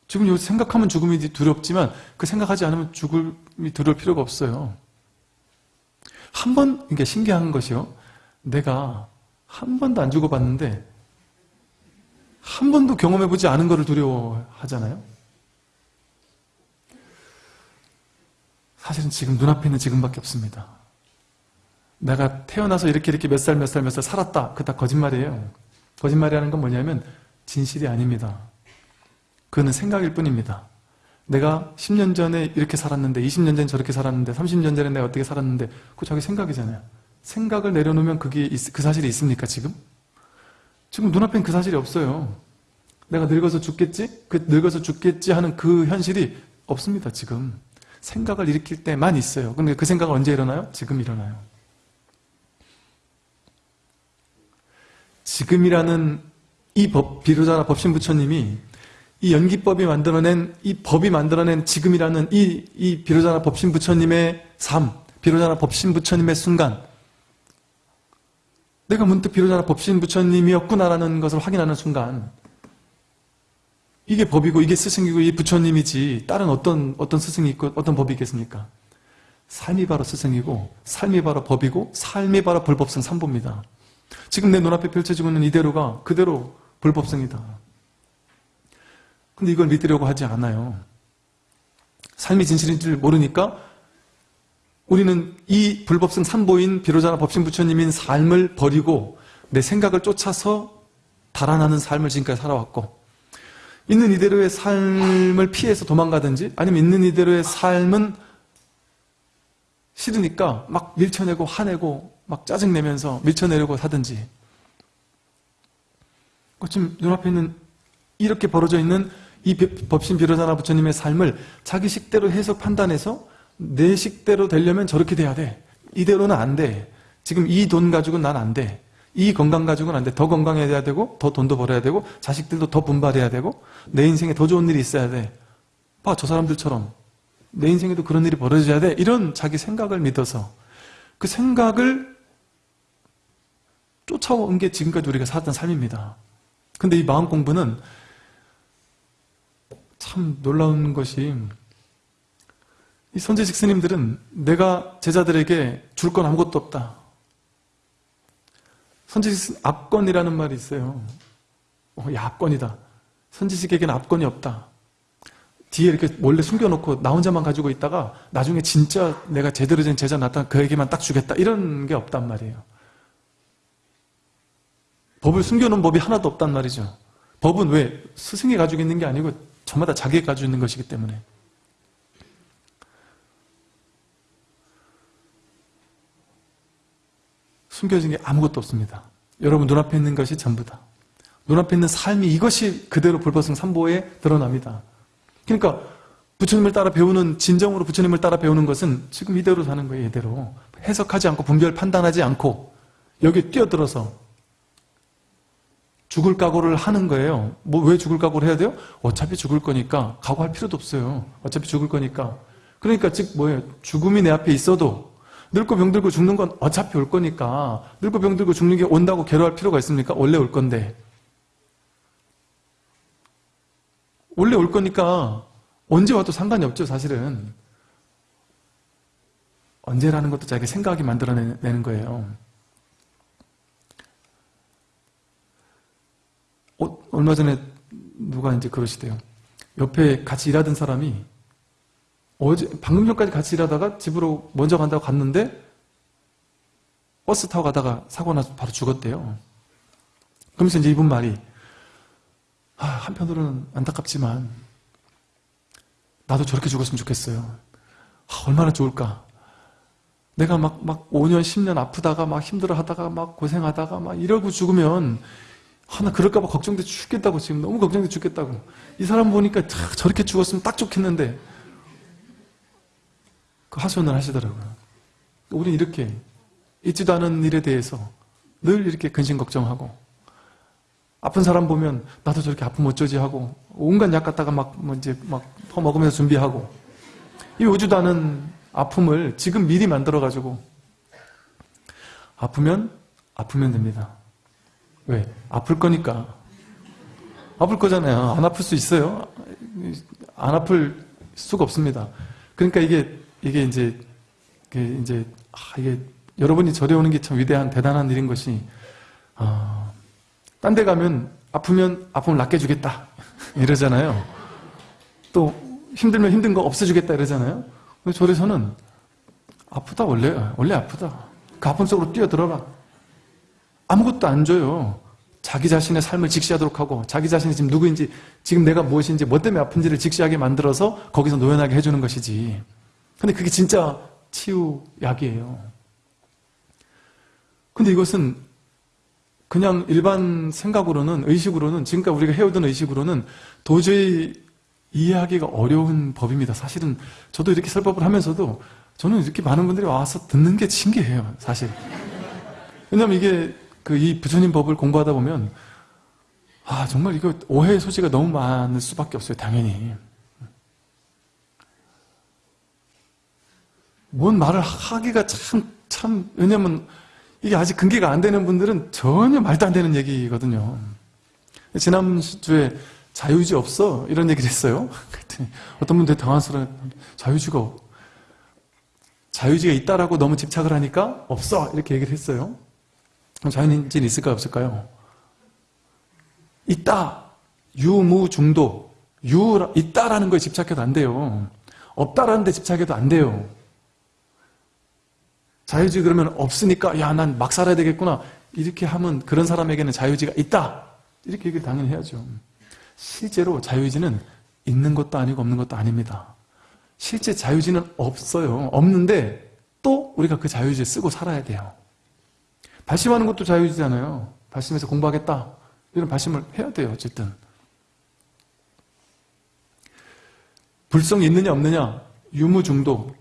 지금 여기서 생각하면 죽음이 두렵지만 그 생각하지 않으면 죽음이 두려울 필요가 없어요. 한 번, 이게 신기한 것이요. 내가 한 번도 안 죽어봤는데 한 번도 경험해보지 않은 것을 두려워하잖아요. 사실은 지금 눈앞에 있는 지금밖에 없습니다. 내가 태어나서 이렇게 이렇게 몇 살 몇 살 몇 살 살았다. 그 다 거짓말이에요. 거짓말이라는 건 뭐냐면 진실이 아닙니다. 그거는 생각일 뿐입니다. 내가 10년 전에 이렇게 살았는데 20년 전에 저렇게 살았는데 30년 전에 내가 어떻게 살았는데 그거 자기 생각이잖아요. 생각을 내려놓으면 그게 있- 그 사실이 있습니까 지금? 지금 눈앞엔 그 사실이 없어요. 내가 늙어서 죽겠지? 그 늙어서 죽겠지 하는 그 현실이 없습니다 지금. 생각을 일으킬 때만 있어요. 근데 그 생각은 언제 일어나요? 지금 일어나요. 지금이라는 이 법, 비로자나 법신 부처님이 이 연기법이 만들어낸, 이 법이 만들어낸 지금이라는 이, 이 비로자나 법신 부처님의 삶, 비로자나 법신 부처님의 순간, 내가 문득 비로자나 법신 부처님이었구나라는 것을 확인하는 순간, 이게 법이고, 이게 스승이고, 이 부처님이지, 다른 어떤, 어떤 스승이 있고, 어떤 법이 있겠습니까? 삶이 바로 스승이고, 삶이 바로 법이고, 삶이 바로 불법성 삼보입니다. 지금 내 눈앞에 펼쳐지고 있는 이대로가 그대로 불법성이다. 근데 이걸 믿으려고 하지 않아요. 삶이 진실인 줄 모르니까 우리는 이 불법성 삼보인 비로자나 법신 부처님인 삶을 버리고 내 생각을 쫓아서 달아나는 삶을 지금까지 살아왔고 있는 이대로의 삶을 피해서 도망가든지 아니면 있는 이대로의 삶은 싫으니까 막 밀쳐내고 화내고 막 짜증내면서 밀쳐내려고 하든지 그 지금 눈앞에 있는 이렇게 벌어져 있는 이 법신 비로자나 부처님의 삶을 자기 식대로 해석 판단해서 내 식대로 되려면 저렇게 돼야 돼. 이대로는 안 돼. 지금 이 돈 가지고는 난 안 돼. 이 건강 가지고는 안 돼. 더 건강해야 되고 더 돈도 벌어야 되고 자식들도 더 분발해야 되고 내 인생에 더 좋은 일이 있어야 돼 봐 저 사람들처럼. 내 인생에도 그런 일이 벌어져야 돼. 이런 자기 생각을 믿어서 그 생각을 쫓아온 게 지금까지 우리가 살았던 삶입니다. 근데 이 마음 공부는 참 놀라운 것이 이 선지식 스님들은 내가 제자들에게 줄 건 아무것도 없다. 선지식 압권이라는 말이 있어요. 어, 야, 압권이다. 선지식에게는 압권이 없다. 뒤에 이렇게 몰래 숨겨놓고 나 혼자만 가지고 있다가 나중에 진짜 내가 제대로 된 제자 나타나 그에게만 딱 주겠다. 이런 게 없단 말이에요. 법을 숨겨놓은 법이 하나도 없단 말이죠. 법은 왜? 스승이 가지고 있는 게 아니고 저마다 자기가 가지고 있는 것이기 때문에. 숨겨진 게 아무것도 없습니다. 여러분 눈앞에 있는 것이 전부다. 눈앞에 있는 삶이 이것이 그대로 불법성 삼보에 드러납니다. 그러니까 부처님을 따라 배우는 진정으로 부처님을 따라 배우는 것은 지금 이대로 사는 거예요. 이대로 해석하지 않고 분별 판단하지 않고 여기 뛰어들어서 죽을 각오를 하는 거예요. 뭐 왜 죽을 각오를 해야 돼요? 어차피 죽을 거니까 각오할 필요도 없어요. 어차피 죽을 거니까. 그러니까 즉 뭐예요? 죽음이 내 앞에 있어도 늙고 병들고 죽는 건 어차피 올 거니까 늙고 병들고 죽는 게 온다고 괴로워할 필요가 있습니까? 원래 올 건데. 원래 올 거니까 언제 와도 상관이 없죠, 사실은. 언제라는 것도 자기 생각이 만들어내는 거예요. 얼마 전에 누가 이제 그러시대요. 옆에 같이 일하던 사람이 어제, 방금 전까지 같이 일하다가 집으로 먼저 간다고 갔는데 버스 타고 가다가 사고 나서 바로 죽었대요. 그러면서 이제 이분 말이 아, 한편으로는 안타깝지만 나도 저렇게 죽었으면 좋겠어요. 아, 얼마나 좋을까. 내가 막, 막 5년, 10년 아프다가 막 힘들어 하다가 막 고생하다가 막 이러고 죽으면 하나 그럴까봐 걱정돼 죽겠다고 지금 너무 걱정돼 죽겠다고 이 사람 보니까 참 저렇게 죽었으면 딱 좋겠는데 그 하소연을 하시더라고요. 우리 이렇게 있지도 않은 일에 대해서 늘 이렇게 근심 걱정하고 아픈 사람 보면 나도 저렇게 아프면 어쩌지 하고 온갖 약 갖다가 막 뭐 이제 막 퍼먹으면서 준비하고 이 오지도 않은 아픔을 지금 미리 만들어 가지고 아프면 아프면 됩니다. 왜? 아플 거니까. 아플 거잖아요. 안 아플 수 있어요? 안 아플 수가 없습니다. 그러니까 이게, 이게 이제, 이게 이제, 아, 이게, 여러분이 절에 오는 게 참 위대한, 대단한 일인 것이, 아, 딴 데 가면 아프면 아픔을 낫게 주겠다. 이러잖아요. 또, 힘들면 힘든 거 없애주겠다. 이러잖아요. 근데 절에서는 아프다, 원래, 원래 아프다. 그 아픔 속으로 뛰어 들어가. 아무것도 안 줘요. 자기 자신의 삶을 직시하도록 하고 자기 자신이 지금 누구인지 지금 내가 무엇인지 뭐 때문에 아픈지를 직시하게 만들어서 거기서 노연하게 해주는 것이지. 근데 그게 진짜 치유약이에요. 근데 이것은 그냥 일반 생각으로는 의식으로는 지금까지 우리가 해오던 의식으로는 도저히 이해하기가 어려운 법입니다. 사실은 저도 이렇게 설법을 하면서도 저는 이렇게 많은 분들이 와서 듣는 게 신기해요. 사실. 왜냐면 이게 그 이 부처님 법을 공부하다 보면 아 정말 이거 오해의 소지가 너무 많을 수밖에 없어요. 당연히. 뭔 말을 하기가 참, 참, 왜냐면 이게 아직 근기가 안 되는 분들은 전혀 말도 안 되는 얘기거든요. 지난주에 자유지 없어? 이런 얘기를 했어요. 어떤 분들 당황스러워 자유지가 없- 자유지가 있다라고 너무 집착을 하니까 없어! 이렇게 얘기를 했어요. 자유인지는 있을까요? 없을까요? 있다! 유무 중도. 유, 있다라는 거에 집착해도 안 돼요. 없다라는 데 집착해도 안 돼요. 자유지 그러면 없으니까 야 난 막 살아야 되겠구나 이렇게 하면 그런 사람에게는 자유지가 있다 이렇게 얘기를 당연히 해야죠 실제로 자유지는 있는 것도 아니고 없는 것도 아닙니다 실제 자유지는 없어요 없는데 또 우리가 그 자유지를 쓰고 살아야 돼요 발심하는 것도 자유지잖아요 발심해서 공부하겠다 이런 발심을 해야 돼요 어쨌든 불성이 있느냐 없느냐 유무중도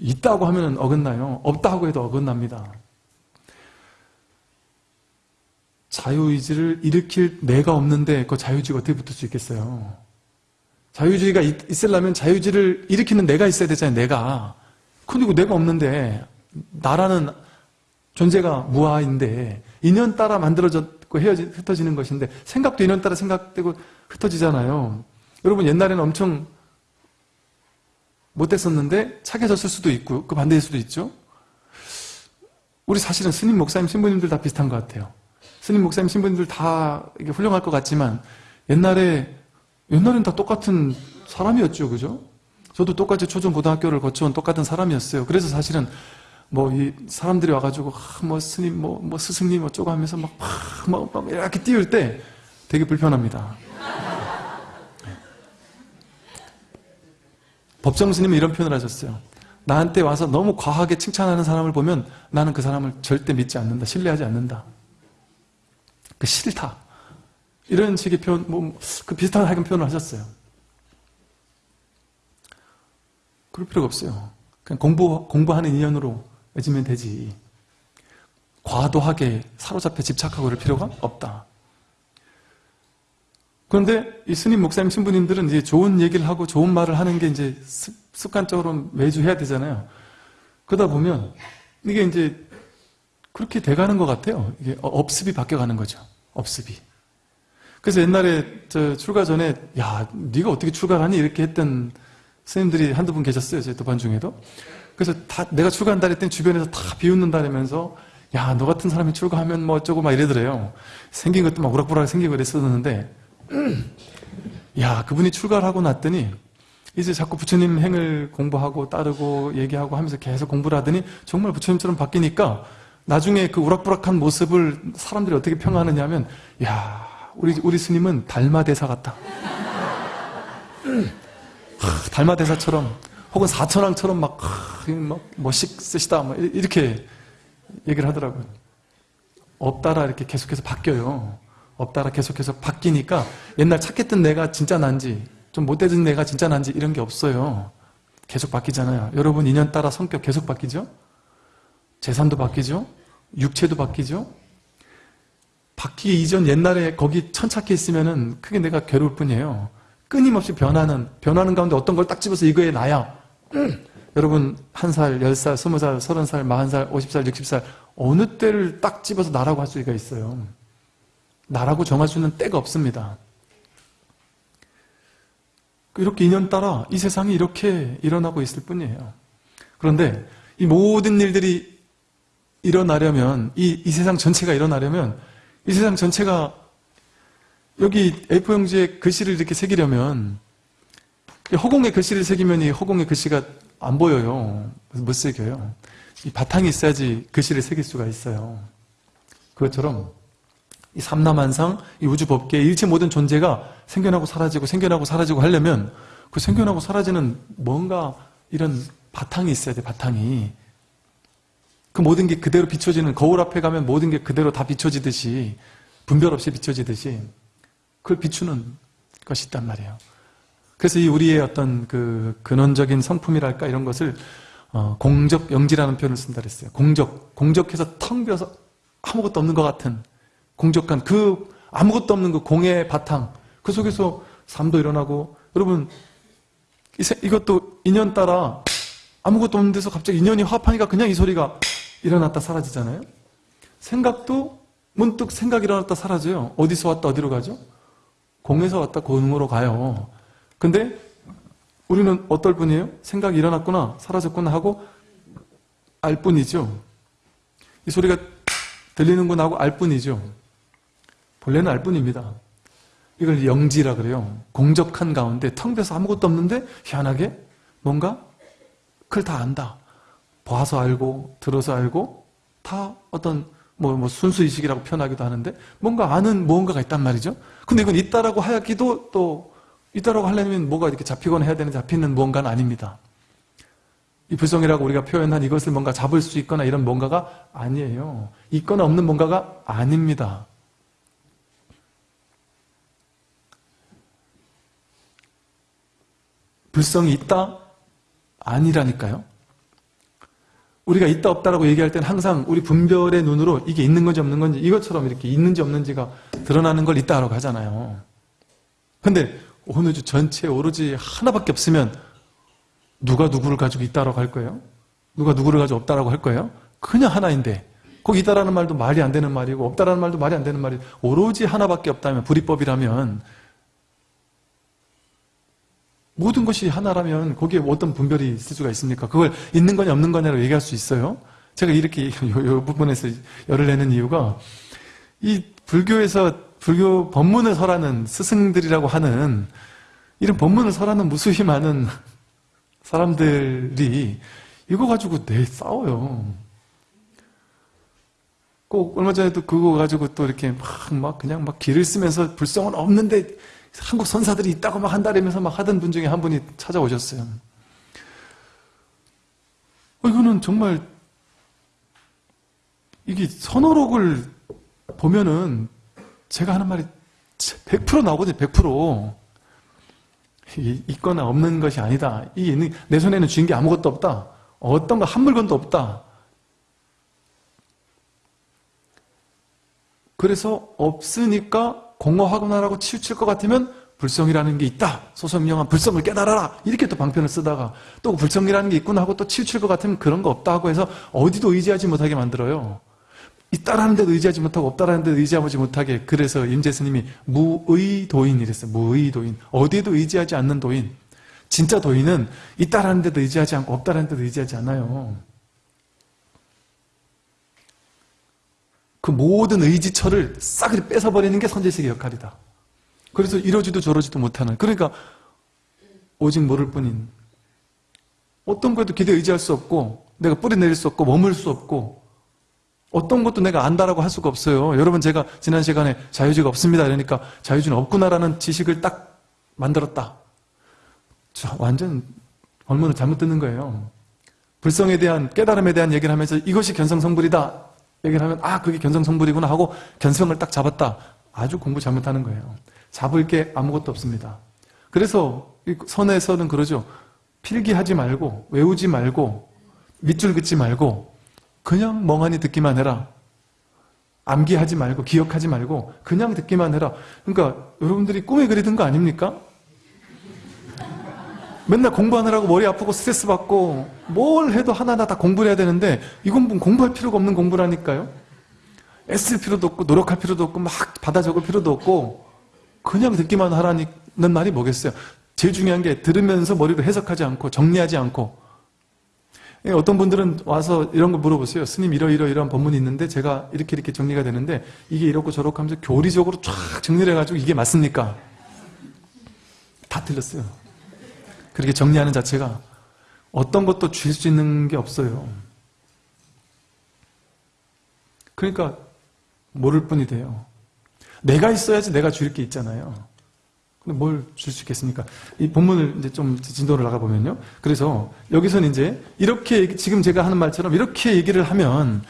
있다고 하면 어긋나요. 없다고 해도 어긋납니다. 자유의지를 일으킬 내가 없는데 그 자유주의가 어떻게 붙을 수 있겠어요? 자유주의가 있, 있으려면 자유주의를 일으키는 내가 있어야 되잖아요. 내가. 그리고 내가 없는데 나라는 존재가 무아인데 인연 따라 만들어졌고 헤어지, 흩어지는 것인데 생각도 인연 따라 생각되고 흩어지잖아요. 여러분 옛날에는 엄청 못됐었는데 착해졌을 수도 있고 그 반대일 수도 있죠. 우리 사실은 스님, 목사님, 신부님들 다 비슷한 것 같아요. 스님, 목사님, 신부님들 다 이게 훌륭할 것 같지만 옛날에 옛날엔 다 똑같은 사람이었죠, 그죠? 저도 똑같이 초중 고등학교를 거쳐온 똑같은 사람이었어요. 그래서 사실은 뭐 이 사람들이 와가지고 아, 뭐 스님, 뭐, 뭐 스승님 어쩌고 하면서 막, 막, 막 이렇게 띄울 때 되게 불편합니다. 법정 스님은 이런 표현을 하셨어요. 나한테 와서 너무 과하게 칭찬하는 사람을 보면 나는 그 사람을 절대 믿지 않는다. 신뢰하지 않는다. 그 싫다. 이런 식의 표현, 뭐, 그 비슷한 하여간 표현을 하셨어요. 그럴 필요가 없어요. 그냥 공부, 공부하는 인연으로 맺으면 되지. 과도하게 사로잡혀 집착하고 그럴 필요가 없다. 그런데 이 스님, 목사님, 신부님들은 이제 좋은 얘기를 하고 좋은 말을 하는 게 이제 습관적으로 매주 해야 되잖아요. 그러다 보면 이게 이제 그렇게 돼가는 것 같아요. 이게 업습이 바뀌어가는 거죠. 업습이. 그래서 옛날에 저 출가 전에 야, 네가 어떻게 출가하니 이렇게 했던 스님들이 한두 분 계셨어요. 제 도반 중에도. 그래서 다 내가 출가한다 했더니 주변에서 다 비웃는다면서 야, 너 같은 사람이 출가하면 뭐 어쩌고 막 이러더래요. 생긴 것도 막 우락부락 생기고 그랬었는데 야 그분이 출가를 하고 났더니 이제 자꾸 부처님 행을 공부하고 따르고 얘기하고 하면서 계속 공부를 하더니 정말 부처님처럼 바뀌니까 나중에 그 우락부락한 모습을 사람들이 어떻게 평하느냐 하면 야 우리 우리 스님은 달마 대사 같다 하, 달마 대사처럼 혹은 사천왕처럼 막, 하, 막 멋있으시다 뭐 이렇게 얘기를 하더라고요 없다라 이렇게 계속해서 바뀌어요 없다라 계속 계속 바뀌니까 옛날 착했던 내가 진짜 난지 좀 못되던 내가 진짜 난지 이런 게 없어요. 계속 바뀌잖아요. 여러분 인연 따라 성격 계속 바뀌죠? 재산도 바뀌죠? 육체도 바뀌죠? 바뀌기 이전 옛날에 거기 천착해 있으면은 크게 내가 괴로울 뿐이에요. 끊임없이 변하는, 변하는 가운데 어떤 걸 딱 집어서 이거에 나야. 여러분, 한 살, 열 살, 스무 살, 서른 살, 마흔 살, 오십 살, 육십 살, 어느 때를 딱 집어서 나라고 할 수가 있어요. 나라고 정할 수 있는 때가 없습니다. 이렇게 인연 따라 이 세상이 이렇게 일어나고 있을 뿐이에요. 그런데 이 모든 일들이 일어나려면, 이, 이 세상 전체가 일어나려면, 이 세상 전체가 여기 A4용지에 글씨를 이렇게 새기려면, 허공에 글씨를 새기면 이 허공에 글씨가 안 보여요. 못 새겨요. 이 바탕이 있어야지 글씨를 새길 수가 있어요. 그것처럼 이 삼라만상, 이 우주 법계, 일체 모든 존재가 생겨나고 사라지고 생겨나고 사라지고 하려면 그 생겨나고 사라지는 뭔가 이런 바탕이 있어야 돼, 바탕이. 그 모든 게 그대로 비춰지는 거울 앞에 가면 모든 게 그대로 다 비춰지듯이 분별 없이 비춰지듯이 그걸 비추는 것이 있단 말이에요. 그래서 이 우리의 어떤 그 근원적인 성품이랄까 이런 것을 어, 공적 영지라는 표현을 쓴다 그랬어요. 공적, 공적해서 텅 비어서 아무것도 없는 것 같은 공적한 그 아무것도 없는 그 공의 바탕 그 속에서 삶도 일어나고 여러분 이것도 인연 따라 아무것도 없는 데서 갑자기 인연이 화합하니까 그냥 이 소리가 일어났다 사라지잖아요. 생각도 문득 생각이 일어났다 사라져요. 어디서 왔다 어디로 가죠? 공에서 왔다 공으로 가요. 근데 우리는 어떨 뿐이에요? 생각이 일어났구나, 사라졌구나 하고 알 뿐이죠. 이 소리가 들리는구나 하고 알 뿐이죠. 본래는 알 뿐입니다. 이걸 영지라 그래요. 공적한 가운데 텅 비어서 아무것도 없는데 희한하게 뭔가 그걸 다 안다. 봐서 알고 들어서 알고 다 어떤 뭐, 뭐 순수의식이라고 표현하기도 하는데 뭔가 아는 무언가가 있단 말이죠. 근데 이건 있다라고 하기도 또 있다라고 하려면 뭐가 이렇게 잡히거나 해야 되는 잡히는 무언가는 아닙니다. 이 불성이라고 우리가 표현한 이것을 뭔가 잡을 수 있거나 이런 뭔가가 아니에요. 있거나 없는 뭔가가 아닙니다. 불성이 있다? 아니라니까요. 우리가 있다 없다라고 얘기할 때는 항상 우리 분별의 눈으로 이게 있는 건지 없는 건지 이것처럼 이렇게 있는지 없는지가 드러나는 걸 있다라고 하잖아요. 근데 어느 주 전체에 오로지 하나밖에 없으면 누가 누구를 가지고 있다라고 할 거예요? 누가 누구를 가지고 없다라고 할 거예요? 그냥 하나인데 거기 있다라는 말도 말이 안 되는 말이고 없다라는 말도 말이 안 되는 말이 오로지 하나밖에 없다면 불이법이라면 모든 것이 하나라면 거기에 어떤 분별이 있을 수가 있습니까? 그걸 있는 거냐 없는 거냐로 얘기할 수 있어요? 제가 이렇게 이 부분에서 열을 내는 이유가 이 불교에서 불교 법문을 설하는 스승들이라고 하는 이런 법문을 설하는 무수히 많은 사람들이 이거 가지고 내 싸워요. 꼭 얼마 전에도 그거 가지고 또 이렇게 막, 막 그냥 막 길을 쓰면서 불성은 없는데 한국 선사들이 있다고 막 한다면서 막 하던 분 중에 한 분이 찾아오셨어요. 어, 이거는 정말 이게 선어록을 보면은 제가 하는 말이 100% 나오거든요. 100%. 이게 있거나 없는 것이 아니다. 이게 있는, 내 손에는 쥔 게 아무것도 없다. 어떤 거 한 물건도 없다. 그래서 없으니까 공허하구나라고 치우칠 것 같으면 불성이라는 게 있다. 소소명한 불성을 깨달아라. 이렇게 또 방편을 쓰다가 또 불성이라는 게 있구나 하고 또 치우칠 것 같으면 그런 거 없다 하고 해서 어디도 의지하지 못하게 만들어요. 있다라는 데도 의지하지 못하고 없다라는 데도 의지하지 못하게 그래서 임재 스님이 무의도인 이랬어요. 무의도인. 어디에도 의지하지 않는 도인. 진짜 도인은 있다라는 데도 의지하지 않고 없다라는 데도 의지하지 않아요. 그 모든 의지처를 싸그리 뺏어버리는 게 선제식의 역할이다. 그래서 이러지도 저러지도 못하는 그러니까 오직 모를 뿐인 어떤 것도 기대 의지할 수 없고 내가 뿌리 내릴 수 없고 머물 수 없고 어떤 것도 내가 안다라고 할 수가 없어요. 여러분 제가 지난 시간에 자유주의가 없습니다. 그러니까 자유주의는 없구나라는 지식을 딱 만들었다. 자, 완전 얼마나 잘못 듣는 거예요. 불성에 대한 깨달음에 대한 얘기를 하면서 이것이 견성성불이다. 얘기를 하면 아 그게 견성성불이구나 하고 견성을 딱 잡았다. 아주 공부 잘못하는 거예요. 잡을 게 아무것도 없습니다. 그래서 이 선에서는 그러죠. 필기하지 말고 외우지 말고 밑줄 긋지 말고 그냥 멍하니 듣기만 해라. 암기하지 말고 기억하지 말고 그냥 듣기만 해라. 그러니까 여러분들이 꿈에 그리던 거 아닙니까? 맨날 공부하느라고 머리 아프고 스트레스 받고 뭘 해도 하나하나 다 공부를 해야 되는데 이건 뭐 공부할 필요가 없는 공부라니까요. 애쓸 필요도 없고 노력할 필요도 없고 막 받아 적을 필요도 없고 그냥 듣기만 하라는 말이 뭐겠어요. 제일 중요한 게 들으면서 머리로 해석하지 않고 정리하지 않고 예, 어떤 분들은 와서 이런 거 물어보세요. 스님 이러 이러 이런 법문이 있는데 제가 이렇게 이렇게 정리가 되는데 이게 이렇고 저렇고 하면서 교리적으로 쫙 정리를 해가지고 이게 맞습니까? 다 틀렸어요. 그렇게 정리하는 자체가 어떤 것도 줄 수 있는 게 없어요. 그러니까 모를 뿐이 돼요. 내가 있어야지 내가 줄게 있잖아요. 뭘 줄 수 있겠습니까? 이 본문을 이제 좀 진도를 나가보면요. 그래서 여기서는 이제 이렇게, 지금 제가 하는 말처럼 이렇게 얘기를 하면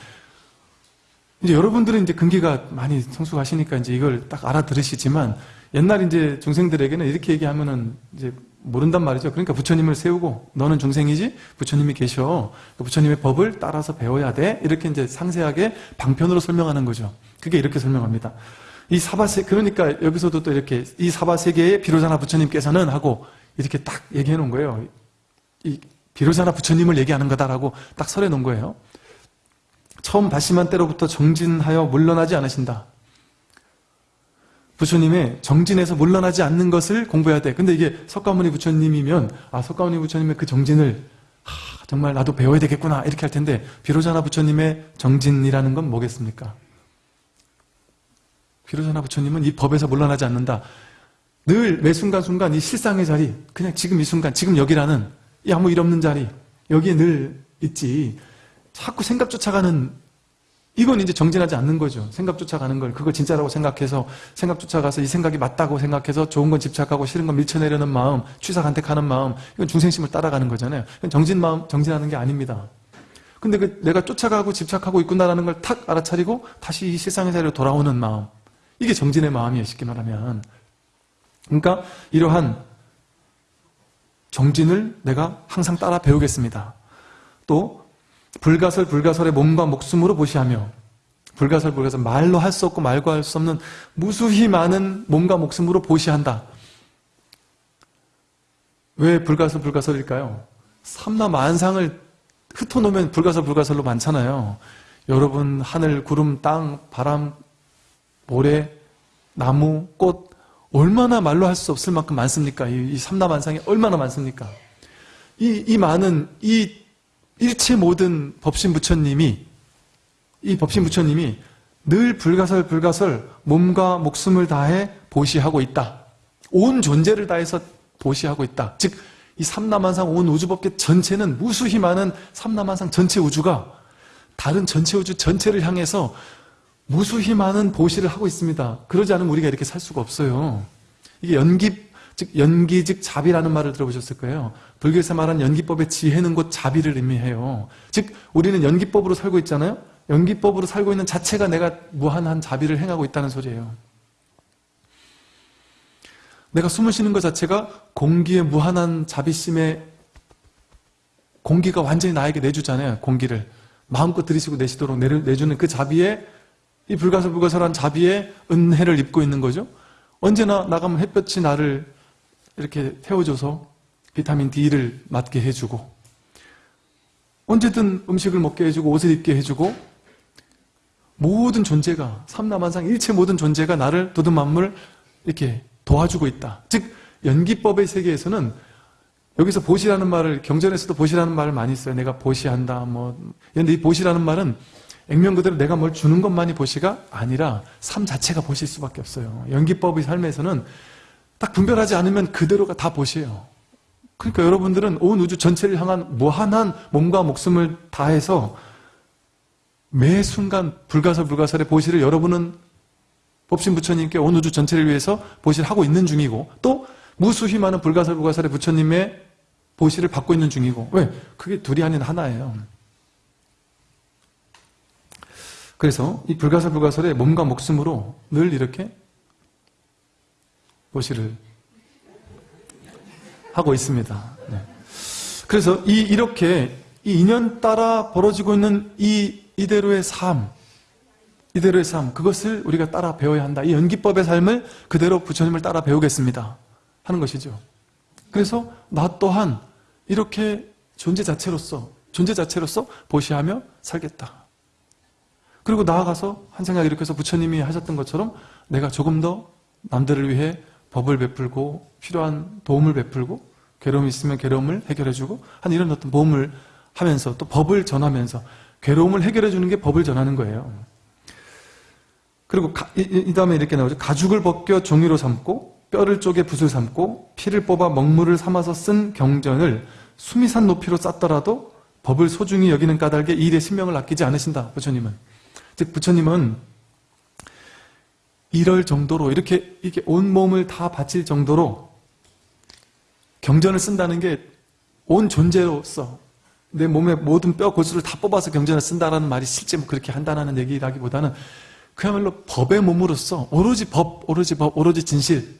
이제 여러분들은 이제 근기가 많이 성숙하시니까 이제 이걸 딱 알아들으시지만 옛날 이제 중생들에게는 이렇게 얘기하면은 이제 모른단 말이죠. 그러니까 부처님을 세우고 너는 중생이지 부처님이 계셔. 그 부처님의 법을 따라서 배워야 돼. 이렇게 이제 상세하게 방편으로 설명하는 거죠. 그게 이렇게 설명합니다. 이 사바세 그러니까 여기서도 또 이렇게 이 사바세계의 비로자나 부처님께서는 하고 이렇게 딱 얘기해 놓은 거예요. 이 비로자나 부처님을 얘기하는 거다라고 딱 설해 놓은 거예요. 처음 바시만 때로부터 정진하여 물러나지 않으신다. 부처님의 정진에서 물러나지 않는 것을 공부해야 돼. 근데 이게 석가모니 부처님이면 아 석가모니 부처님의 그 정진을 하, 정말 나도 배워야 되겠구나 이렇게 할 텐데 비로자나 부처님의 정진이라는 건 뭐겠습니까? 비로자나 부처님은 이 법에서 물러나지 않는다. 늘 매 순간순간 이 실상의 자리, 그냥 지금 이 순간, 지금 여기라는 이 아무 일 없는 자리, 여기에 늘 있지. 자꾸 생각 쫓아가는, 이건 이제 정진하지 않는 거죠. 생각 쫓아가는 걸, 그걸 진짜라고 생각해서, 생각 쫓아가서 이 생각이 맞다고 생각해서 좋은 건 집착하고 싫은 건 밀쳐내려는 마음, 취사 간택하는 마음, 이건 중생심을 따라가는 거잖아요. 정진 마음, 정진하는 게 아닙니다. 근데 그 내가 쫓아가고 집착하고 있구나라는 걸 탁 알아차리고 다시 이 세상의 자리로 돌아오는 마음. 이게 정진의 마음이에요, 쉽게 말하면. 그러니까 이러한 정진을 내가 항상 따라 배우겠습니다. 또 불가설 불가설의 몸과 목숨으로 보시하며 불가설 불가설 말로 할 수 없고 말과 할 수 없는 무수히 많은 몸과 목숨으로 보시한다. 왜 불가설 불가설일까요? 삼나 만상을 흩어놓으면 불가설 불가설로 많잖아요. 여러분 하늘, 구름, 땅, 바람, 모래, 나무, 꽃 얼마나 말로 할 수 없을 만큼 많습니까? 이, 이 삼라만상이 얼마나 많습니까? 이, 이 많은 이 일체 모든 법신 부처님이 이 법신 부처님이 늘 불가설 불가설 몸과 목숨을 다해 보시하고 있다. 온 존재를 다해서 보시하고 있다. 즉 이 삼라만상 온 우주법계 전체는 무수히 많은 삼라만상 전체 우주가 다른 전체 우주 전체를 향해서 무수히 많은 보시를 하고 있습니다. 그러지 않으면 우리가 이렇게 살 수가 없어요. 이게 연기, 즉, 연기, 즉, 자비라는 말을 들어보셨을 거예요. 불교에서 말하는 연기법의 지혜는 곧 자비를 의미해요. 즉, 우리는 연기법으로 살고 있잖아요? 연기법으로 살고 있는 자체가 내가 무한한 자비를 행하고 있다는 소리예요. 내가 숨을 쉬는 것 자체가 공기의 무한한 자비심에 공기가 완전히 나에게 내주잖아요. 공기를. 마음껏 들이쉬고 내쉬도록 내주는 그 자비에 이 불가설 불가설한 자비에 은혜를 입고 있는 거죠. 언제나 나가면 햇볕이 나를 이렇게 태워줘서 비타민 D를 맞게 해주고 언제든 음식을 먹게 해주고 옷을 입게 해주고 모든 존재가 삼라만상 일체 모든 존재가 나를 도든 만물 이렇게 도와주고 있다. 즉 연기법의 세계에서는 여기서 보시라는 말을 경전에서도 보시라는 말을 많이 써요. 내가 보시한다. 뭐 근데 이 보시라는 말은 액면 그대로 내가 뭘 주는 것만이 보시가 아니라 삶 자체가 보실 수밖에 없어요. 연기법의 삶에서는 딱 분별하지 않으면 그대로가 다 보시예요. 그러니까 여러분들은 온 우주 전체를 향한 무한한 몸과 목숨을 다해서 매 순간 불가설 불가설의 보시를 여러분은 법신 부처님께 온 우주 전체를 위해서 보시를 하고 있는 중이고 또 무수히 많은 불가설 불가설의 부처님의 보시를 받고 있는 중이고 왜? 그게 둘이 아닌 하나예요. 그래서 이 불가설 불가설의 몸과 목숨으로 늘 이렇게 보시를 하고 있습니다. 네. 그래서 이 이렇게 이 인연 따라 벌어지고 있는 이 이대로의 삶, 이대로의 삶, 그것을 우리가 따라 배워야 한다. 이 연기법의 삶을 그대로 부처님을 따라 배우겠습니다. 하는 것이죠. 그래서 나 또한 이렇게 존재 자체로서, 존재 자체로서 보시하며 살겠다. 그리고 나아가서 한 생각 이렇게 해서 부처님이 하셨던 것처럼 내가 조금 더 남들을 위해 법을 베풀고 필요한 도움을 베풀고 괴로움이 있으면 괴로움을 해결해주고 한 이런 어떤 모험을 하면서 또 법을 전하면서 괴로움을 해결해주는 게 법을 전하는 거예요. 그리고 가, 이, 이, 다음에 이렇게 나오죠. 가죽을 벗겨 종이로 삼고 뼈를 쪼개 붓을 삼고 피를 뽑아 먹물을 삼아서 쓴 경전을 수미산 높이로 쌌더라도 법을 소중히 여기는 까닭에 이 일에 신명을 아끼지 않으신다. 부처님은. 즉 부처님은 이럴 정도로 이렇게 이게 온 몸을 다 바칠 정도로 경전을 쓴다는 게 온 존재로서 내 몸의 모든 뼈 골수를 다 뽑아서 경전을 쓴다라는 말이 실제 뭐 그렇게 한다는 얘기라기보다는 그야말로 법의 몸으로서 오로지 법, 오로지 법, 오로지 진실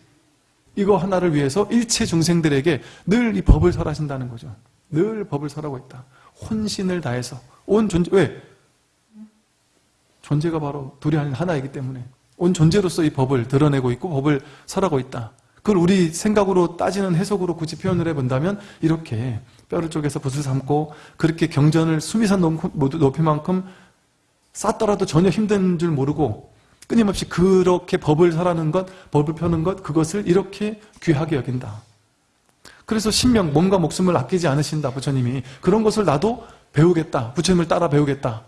이거 하나를 위해서 일체 중생들에게 늘 이 법을 설하신다는 거죠. 늘 법을 설하고 있다. 혼신을 다해서 온 존재 왜? 존재가 바로 둘이 아닌 하나이기 때문에 온 존재로서 이 법을 드러내고 있고 법을 설하고 있다. 그걸 우리 생각으로 따지는 해석으로 굳이 표현을 해본다면 이렇게 뼈를 쪼개서 붓을 삼고 그렇게 경전을 수미산 높이만큼 쌓더라도 전혀 힘든 줄 모르고 끊임없이 그렇게 법을 설하는 것, 법을 펴는 것, 그것을 이렇게 귀하게 여긴다. 그래서 신명, 몸과 목숨을 아끼지 않으신다, 부처님이. 그런 것을 나도 배우겠다. 부처님을 따라 배우겠다.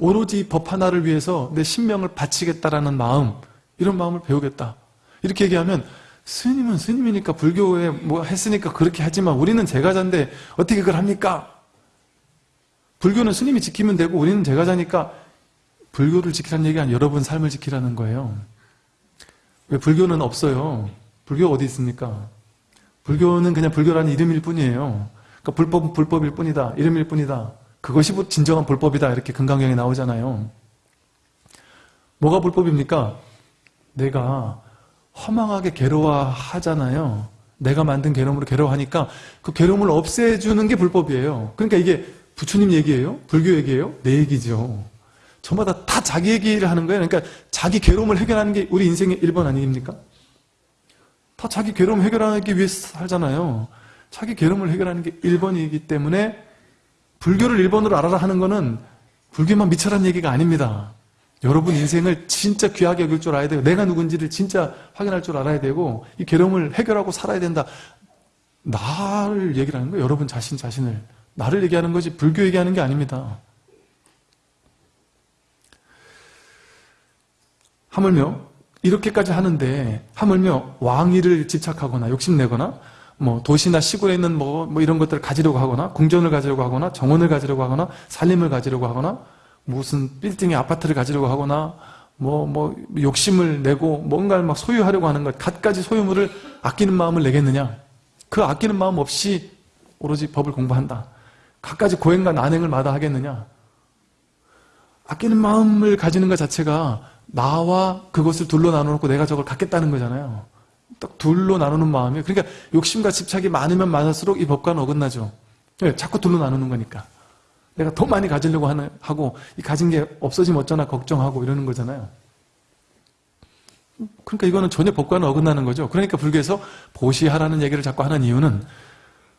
오로지 법 하나를 위해서 내 신명을 바치겠다라는 마음, 이런 마음을 배우겠다. 이렇게 얘기하면 스님은 스님이니까 불교에 뭐 했으니까 그렇게 하지만 우리는 제가자인데 어떻게 그걸 합니까? 불교는 스님이 지키면 되고 우리는 제가자니까 불교를 지키라는 얘기가 아니라 여러분 삶을 지키라는 거예요. 왜 불교는 없어요? 불교 어디 있습니까? 불교는 그냥 불교라는 이름일 뿐이에요. 그러니까 불법은 불법일 뿐이다. 이름일 뿐이다. 그것이 진정한 불법이다. 이렇게 금강경에 나오잖아요. 뭐가 불법입니까? 내가 허망하게 괴로워하잖아요. 내가 만든 괴로움으로 괴로워하니까 그 괴로움을 없애주는 게 불법이에요. 그러니까 이게 부처님 얘기예요? 불교 얘기예요? 내 얘기죠. 저마다 다 자기 얘기를 하는 거예요. 그러니까 자기 괴로움을 해결하는 게 우리 인생의 1번 아닙니까? 다 자기 괴로움 해결하기 위해서 살잖아요. 자기 괴로움을 해결하는 게 1번이기 때문에 불교를 1번으로 알아라 하는 거는 불교만 미쳐란 얘기가 아닙니다. 여러분 인생을 진짜 귀하게 여길 줄 알아야 돼요. 내가 누군지를 진짜 확인할 줄 알아야 되고 이 괴로움을 해결하고 살아야 된다. 나를 얘기를 하는 거예요. 여러분 자신 자신을. 나를 얘기하는 거지 불교 얘기하는 게 아닙니다. 하물며 이렇게까지 하는데 하물며 왕위를 집착하거나 욕심내거나 뭐 도시나 시골에 있는 뭐, 뭐 이런 것들을 가지려고 하거나 궁전을 가지려고 하거나 정원을 가지려고 하거나 살림을 가지려고 하거나 무슨 빌딩의 아파트를 가지려고 하거나 뭐, 뭐, 욕심을 내고 뭔가를 막 소유하려고 하는 것, 갖가지 소유물을 아끼는 마음을 내겠느냐? 그 아끼는 마음 없이 오로지 법을 공부한다. 갖가지 고행과 난행을 마다하겠느냐? 아끼는 마음을 가지는 것 자체가 나와 그것을 둘로 나눠 놓고 내가 저걸 갖겠다는 거잖아요. 딱 둘로 나누는 마음이 그러니까 욕심과 집착이 많으면 많을수록 이 법과는 어긋나죠. 왜? 자꾸 둘로 나누는 거니까. 내가 더 많이 가지려고 하는, 하고 이 가진 게 없어지면 어쩌나 걱정하고 이러는 거잖아요. 그러니까 이거는 전혀 법과는 어긋나는 거죠. 그러니까 불교에서 보시하라는 얘기를 자꾸 하는 이유는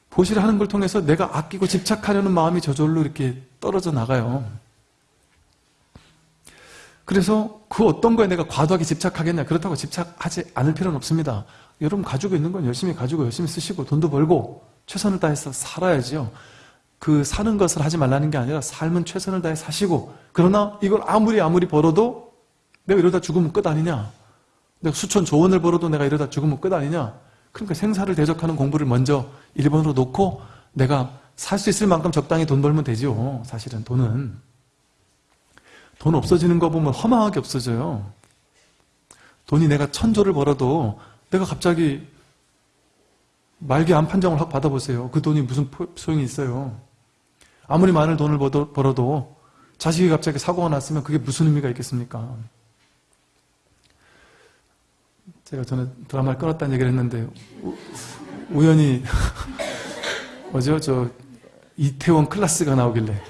보시를 하는 걸 통해서 내가 아끼고 집착하려는 마음이 저절로 이렇게 떨어져 나가요. 그래서 그 어떤 거에 내가 과도하게 집착하겠냐 그렇다고 집착하지 않을 필요는 없습니다. 여러분 가지고 있는 건 열심히 가지고 열심히 쓰시고 돈도 벌고 최선을 다해서 살아야지요. 그 사는 것을 하지 말라는 게 아니라 삶은 최선을 다해 사시고 그러나 이걸 아무리 아무리 벌어도 내가 이러다 죽으면 끝 아니냐 내가 수천 조원을 벌어도 내가 이러다 죽으면 끝 아니냐 그러니까 생사를 대적하는 공부를 먼저 1번으로 놓고 내가 살 수 있을 만큼 적당히 돈 벌면 되죠 사실은 돈은 돈 없어지는 거 보면 허망하게 없어져요 돈이 내가 천조를 벌어도 내가 갑자기 말기 안 판정을 확 받아보세요 그 돈이 무슨 소용이 있어요 아무리 많은 돈을 벌어도 자식이 갑자기 사고가 났으면 그게 무슨 의미가 있겠습니까? 제가 전에 드라마를 끊었다는 얘기를 했는데 우, 우연히 뭐죠? 저 이태원 클라스가 나오길래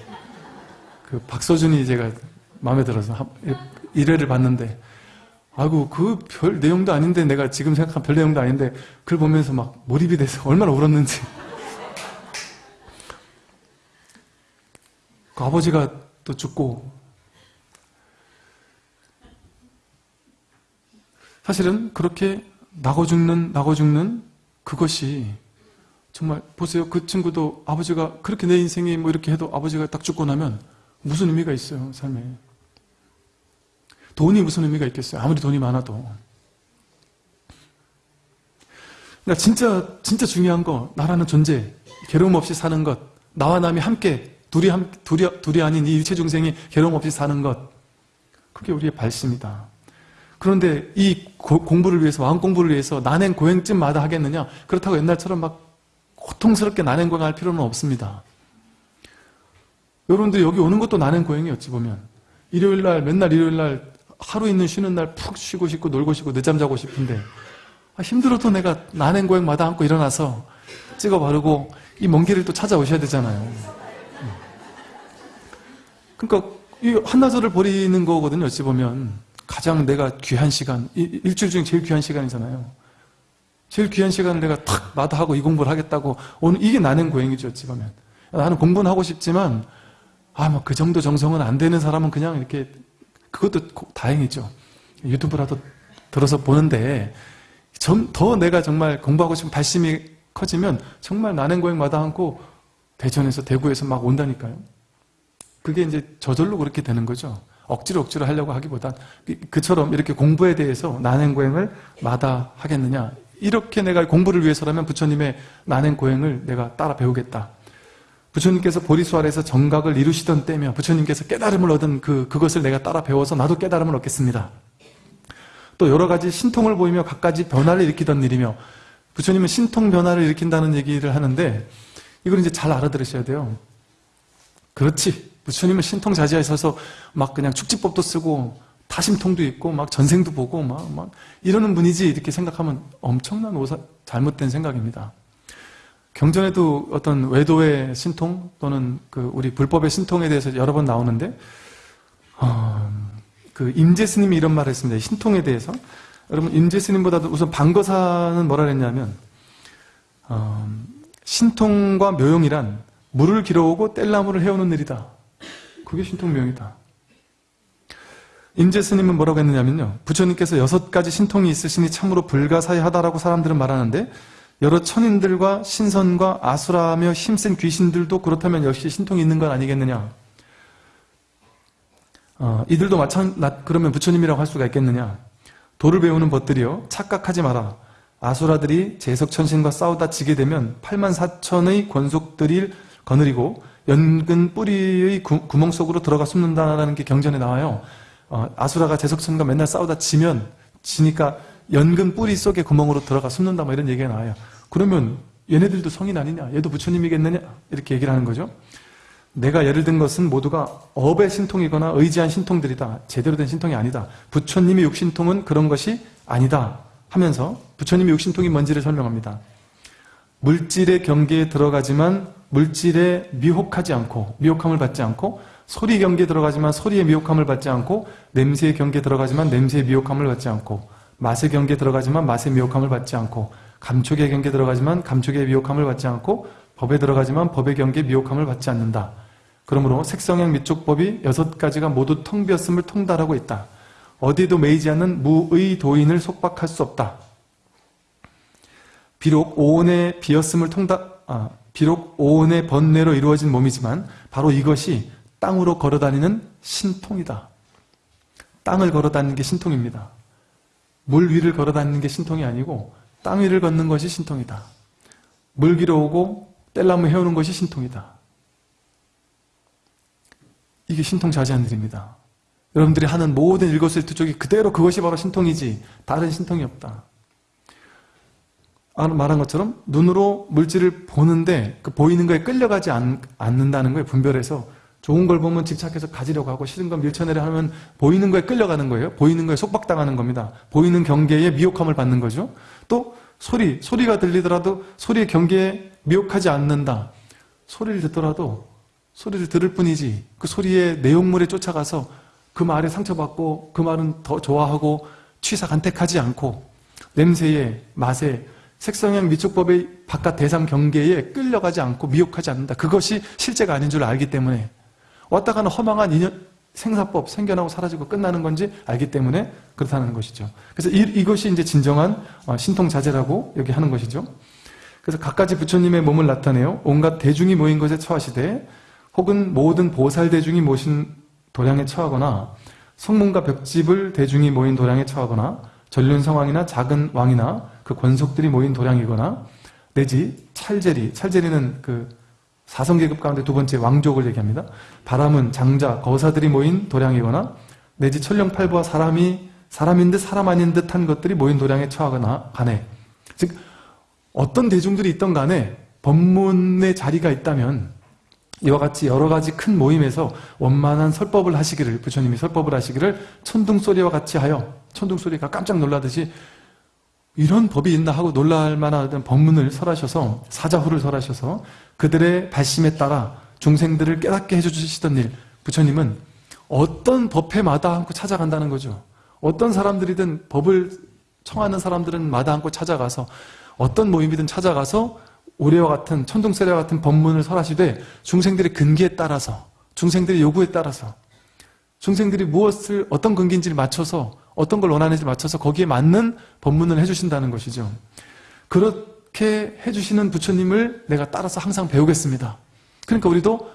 그 박서준이 제가 마음에 들어서 한- 1회를 봤는데 아이고 그 별 내용도 아닌데 내가 지금 생각한 별 내용도 아닌데 그걸 보면서 막 몰입이 돼서 얼마나 울었는지. 그 아버지가 또 죽고 사실은 그렇게 나고 죽는 나고 죽는 그것이 정말 보세요. 그 친구도 아버지가 그렇게 내 인생이 뭐 이렇게 해도 아버지가 딱 죽고 나면 무슨 의미가 있어요 삶에 돈이 무슨 의미가 있겠어요 아무리 돈이 많아도 그러니까 진짜 진짜 중요한 거 나라는 존재 괴로움 없이 사는 것 나와 남이 함께 둘이 함 둘이 둘이 아닌 이 일체 중생이 괴로움 없이 사는 것 그게 우리의 발심이다. 그런데 이 고- 공부를 위해서 마음 공부를 위해서 난행 고행쯤마다 하겠느냐? 그렇다고 옛날처럼 막 고통스럽게 난행 고행할 필요는 없습니다. 여러분들 여기 오는 것도 난행 고행이 어찌 보면 일요일 날 맨날 일요일 날 하루 있는 쉬는 날 푹 쉬고 싶고 놀고 싶고 늦잠 자고 싶은데 아, 힘들어도 내가 난행 고행마다 안고 일어나서 찍어 바르고 이 먼 길을 또 찾아오셔야 되잖아요. 음. 그러니까 이 한나절을 버리는 거거든요. 어찌 보면 가장 내가 귀한 시간, 이- 일주일 중에 제일 귀한 시간이잖아요. 제일 귀한 시간을 내가 탁 마다하고 이 공부를 하겠다고 오늘 이게 나는 고행이죠. 어찌 보면 나는 공부는 하고 싶지만 아뭐그 정도 정성은 안 되는 사람은 그냥 이렇게 그것도 고- 다행이죠. 유튜브라도 들어서 보는데 좀더 내가 정말 공부하고 싶은 발심이 커지면 정말 나는 고행 마다 않고 대전에서 대구에서 막 온다니까요. 그게 이제 저절로 그렇게 되는 거죠. 억지로 억지로 하려고 하기보단 그- 그처럼 이렇게 공부에 대해서 난행고행을 마다 하겠느냐 이렇게 내가 공부를 위해서라면 부처님의 난행고행을 내가 따라 배우겠다. 부처님께서 보리수 아래에서 정각을 이루시던 때며 부처님께서 깨달음을 얻은 그, 그것을 내가 따라 배워서 나도 깨달음을 얻겠습니다. 또 여러 가지 신통을 보이며 각가지 변화를 일으키던 일이며 부처님은 신통 변화를 일으킨다는 얘기를 하는데 이걸 이제 잘 알아들으셔야 돼요. 그렇지. 부처님은 신통자지하에 서서 막 그냥 축지법도 쓰고 다심통도 있고 막 전생도 보고 막, 막 이러는 분이지 이렇게 생각하면 엄청난 오사, 잘못된 생각입니다. 경전에도 어떤 외도의 신통 또는 그 우리 불법의 신통에 대해서 여러 번 나오는데 어, 그 임재 스님이 이런 말을 했습니다. 이 신통에 대해서 여러분 임재 스님보다도 우선 방거사는 뭐라 그랬냐면 어, 신통과 묘용이란 물을 길어오고 뗄나무를 해오는 일이다. 그게 신통 묘용이다. 임재 스님은 뭐라고 했느냐면요. 부처님께서 여섯 가지 신통이 있으시니 참으로 불가사의하다라고 사람들은 말하는데 여러 천인들과 신선과 아수라며 힘센 귀신들도 그렇다면 역시 신통이 있는 건 아니겠느냐. 어, 이들도 마찬 나- 그러면 부처님이라고 할 수가 있겠느냐. 도를 배우는 벗들이여 착각하지 마라. 아수라들이 제석천신과 싸우다 지게 되면 8만 4천의 권속들이 거느리고 연근 뿌리의 구, 멍 속으로 들어가 숨는다라는 게 경전에 나와요. 어, 아수라가 제석천과 맨날 싸우다 지면 지니까 연근 뿌리 속에 구멍으로 들어가 숨는다 뭐 이런 얘기가 나와요. 그러면 얘네들도 성인 아니냐? 얘도 부처님이겠느냐? 이렇게 얘기를 하는 거죠. 내가 예를 든 것은 모두가 업의 신통이거나 의지한 신통들이다. 제대로 된 신통이 아니다. 부처님의 육신통은 그런 것이 아니다. 하면서 부처님의 육신통이 뭔지를 설명합니다. 물질의 경계에 들어가지만 물질에 미혹하지 않고 미혹함을 받지 않고 소리 경계에 들어가지만 소리의 미혹함을 받지 않고 냄새의 경계에 들어가지만 냄새의 미혹함을 받지 않고 맛의 경계에 들어가지만 맛의 미혹함을 받지 않고 감촉의 경계에 들어가지만 감촉의 미혹함을 받지 않고 법에 들어가지만 법의 경계에 미혹함을 받지 않는다. 그러므로 색성행 미촉법이 여섯 가지가 모두 텅 비었음을 통달하고 있다. 어디에도 매이지 않는 무의 도인을 속박할 수 없다. 비록 오온의 비었음을 통다, 아, 비록 오온의 번뇌로 이루어진 몸이지만 바로 이것이 땅으로 걸어다니는 신통이다. 땅을 걸어다니는 게 신통입니다. 물 위를 걸어다니는 게 신통이 아니고 땅 위를 걷는 것이 신통이다. 물 길어 오고 뗄나무 해오는 것이 신통이다. 이게 신통 자제한 일입니다. 여러분들이 하는 모든 일거수일투족이 그대로 그것이 바로 신통이지 다른 신통이 없다. 아, 말한 것처럼 눈으로 물질을 보는데 그 보이는 거에 끌려가지 않, 는다는 거예요. 분별해서 좋은 걸 보면 집착해서 가지려고 하고 싫은 건 밀쳐내려 하면 보이는 거에 끌려가는 거예요. 보이는 거에 속박당하는 겁니다. 보이는 경계에 미혹함을 받는 거죠. 또 소리, 소리가 들리더라도 소리의 경계에 미혹하지 않는다. 소리를 듣더라도 소리를 들을 뿐이지 그 소리의 내용물에 쫓아가서 그 말에 상처받고 그 말은 더 좋아하고 취사 간택하지 않고 냄새에 맛에 색성형 미촉법의 바깥 대상 경계에 끌려가지 않고 미혹하지 않는다. 그것이 실제가 아닌 줄 알기 때문에 왔다 가는 허망한 인연, 생사법 생겨나고 사라지고 끝나는 건지 알기 때문에 그렇다는 것이죠. 그래서 이, 것이 이제 진정한 어, 신통자제라고 여기 하는 것이죠. 그래서 각가지 부처님의 몸을 나타내요. 온갖 대중이 모인 것에 처하시되 혹은 모든 보살 대중이 모신 도량에 처하거나 성문과 벽집을 대중이 모인 도량에 처하거나 전륜성왕이나 작은 왕이나 그 권속들이 모인 도량이거나 내지 찰제리, 찰제리는 그 사성계급 가운데 두 번째 왕족을 얘기합니다. 바람은 장자, 거사들이 모인 도량이거나 내지 천령팔부와 사람이 사람인 듯 사람 아닌 듯한 것들이 모인 도량에 처하거나 간에 즉 어떤 대중들이 있던 간에 법문의 자리가 있다면 이와 같이 여러 가지 큰 모임에서 원만한 설법을 하시기를 부처님이 설법을 하시기를 천둥소리와 같이 하여 천둥소리가 깜짝 놀라듯이 이런 법이 있나 하고 놀랄 만한 법문을 설하셔서 사자후를 설하셔서 그들의 발심에 따라 중생들을 깨닫게 해주시던 일 부처님은 어떤 법회 마다 않고 찾아간다는 거죠 어떤 사람들이든 법을 청하는 사람들은 마다 않고 찾아가서 어떤 모임이든 찾아가서 올해와 같은 천둥세례와 같은 법문을 설하시되 중생들의 근기에 따라서 중생들의 요구에 따라서 중생들이 무엇을 어떤 근기인지를 맞춰서 어떤 걸 원하는지 맞춰서 거기에 맞는 법문을 해주신다는 것이죠. 그렇 게 해주시는 부처님을 내가 따라서 항상 배우겠습니다. 그러니까 우리도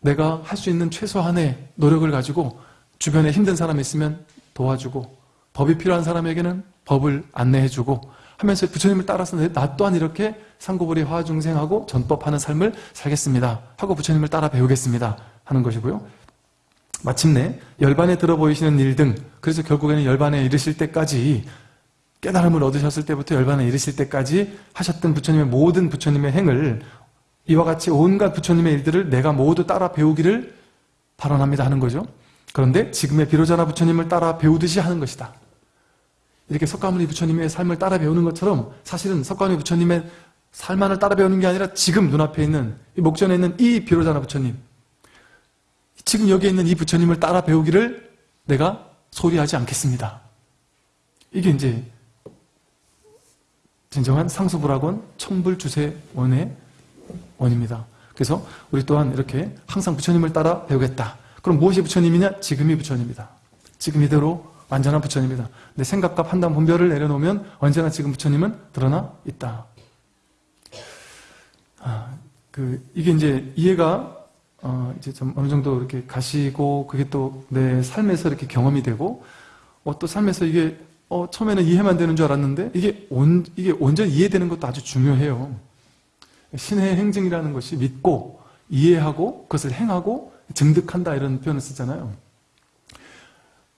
내가 할 수 있는 최소한의 노력을 가지고 주변에 힘든 사람이 있으면 도와주고 법이 필요한 사람에게는 법을 안내해주고 하면서 부처님을 따라서 나 또한 이렇게 상고불이 화중생하고 전법하는 삶을 살겠습니다. 하고 부처님을 따라 배우겠습니다. 하는 것이고요. 마침내 열반에 들어 보이시는 일 등 그래서 결국에는 열반에 이르실 때까지 깨달음을 얻으셨을 때부터 열반에 이르실 때까지 하셨던 부처님의 모든 부처님의 행을 이와 같이 온갖 부처님의 일들을 내가 모두 따라 배우기를 발언합니다 하는 거죠. 그런데 지금의 비로자나 부처님을 따라 배우듯이 하는 것이다. 이렇게 석가모니 부처님의 삶을 따라 배우는 것처럼 사실은 석가모니 부처님의 삶만을 따라 배우는 게 아니라 지금 눈앞에 있는 이 목전에 있는 이 비로자나 부처님 지금 여기에 있는 이 부처님을 따라 배우기를 내가 소리하지 않겠습니다. 이게 이제 진정한 상수불학원 천불주세원의 원입니다. 그래서 우리 또한 이렇게 항상 부처님을 따라 배우겠다. 그럼 무엇이 부처님이냐? 지금이 부처님이다. 지금 이대로 완전한 부처님이다. 내 생각과 판단, 분별을 내려놓으면 언제나 지금 부처님은 드러나 있다. 아, 그 이게 이제 이해가 어, 이제 좀 어느 정도 이렇게 가시고 그게 또 내 삶에서 이렇게 경험이 되고 어, 또 삶에서 이게 어, 처음에는 이해만 되는 줄 알았는데 이게 온 이게 온전히 이해되는 것도 아주 중요해요. 신의 행증이라는 것이 믿고 이해하고 그것을 행하고 증득한다 이런 표현을 쓰잖아요.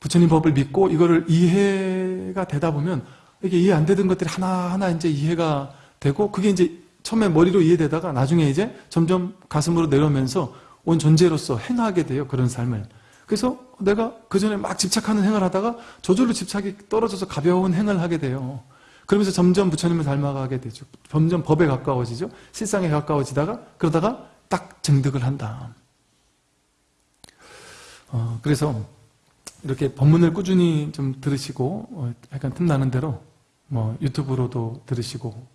부처님 법을 믿고 이거를 이해가 되다 보면 이게 이해 안 되던 것들이 하나하나 이제 이해가 되고 그게 이제 처음에 머리로 이해되다가 나중에 이제 점점 가슴으로 내려오면서 온 존재로서 행하게 돼요. 그런 삶을. 그래서 내가 그 전에 막 집착하는 행을 하다가 저절로 집착이 떨어져서 가벼운 행을 하게 돼요. 그러면서 점점 부처님을 닮아가게 되죠. 점점 법에 가까워지죠. 실상에 가까워지다가 그러다가 딱 증득을 한다. 어, 그래서 이렇게 법문을 꾸준히 좀 들으시고 어, 약간 틈나는 대로 뭐 유튜브로도 들으시고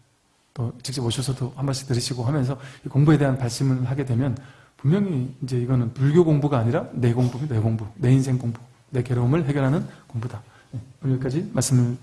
또 직접 오셔서도 한 번씩 들으시고 하면서 공부에 대한 발심을 하게 되면 분명히 이제 이거는 불교 공부가 아니라 내 공부, 내 공부, 내 인생 공부, 내 괴로움을 해결하는 공부다. 네, 여기까지 말씀을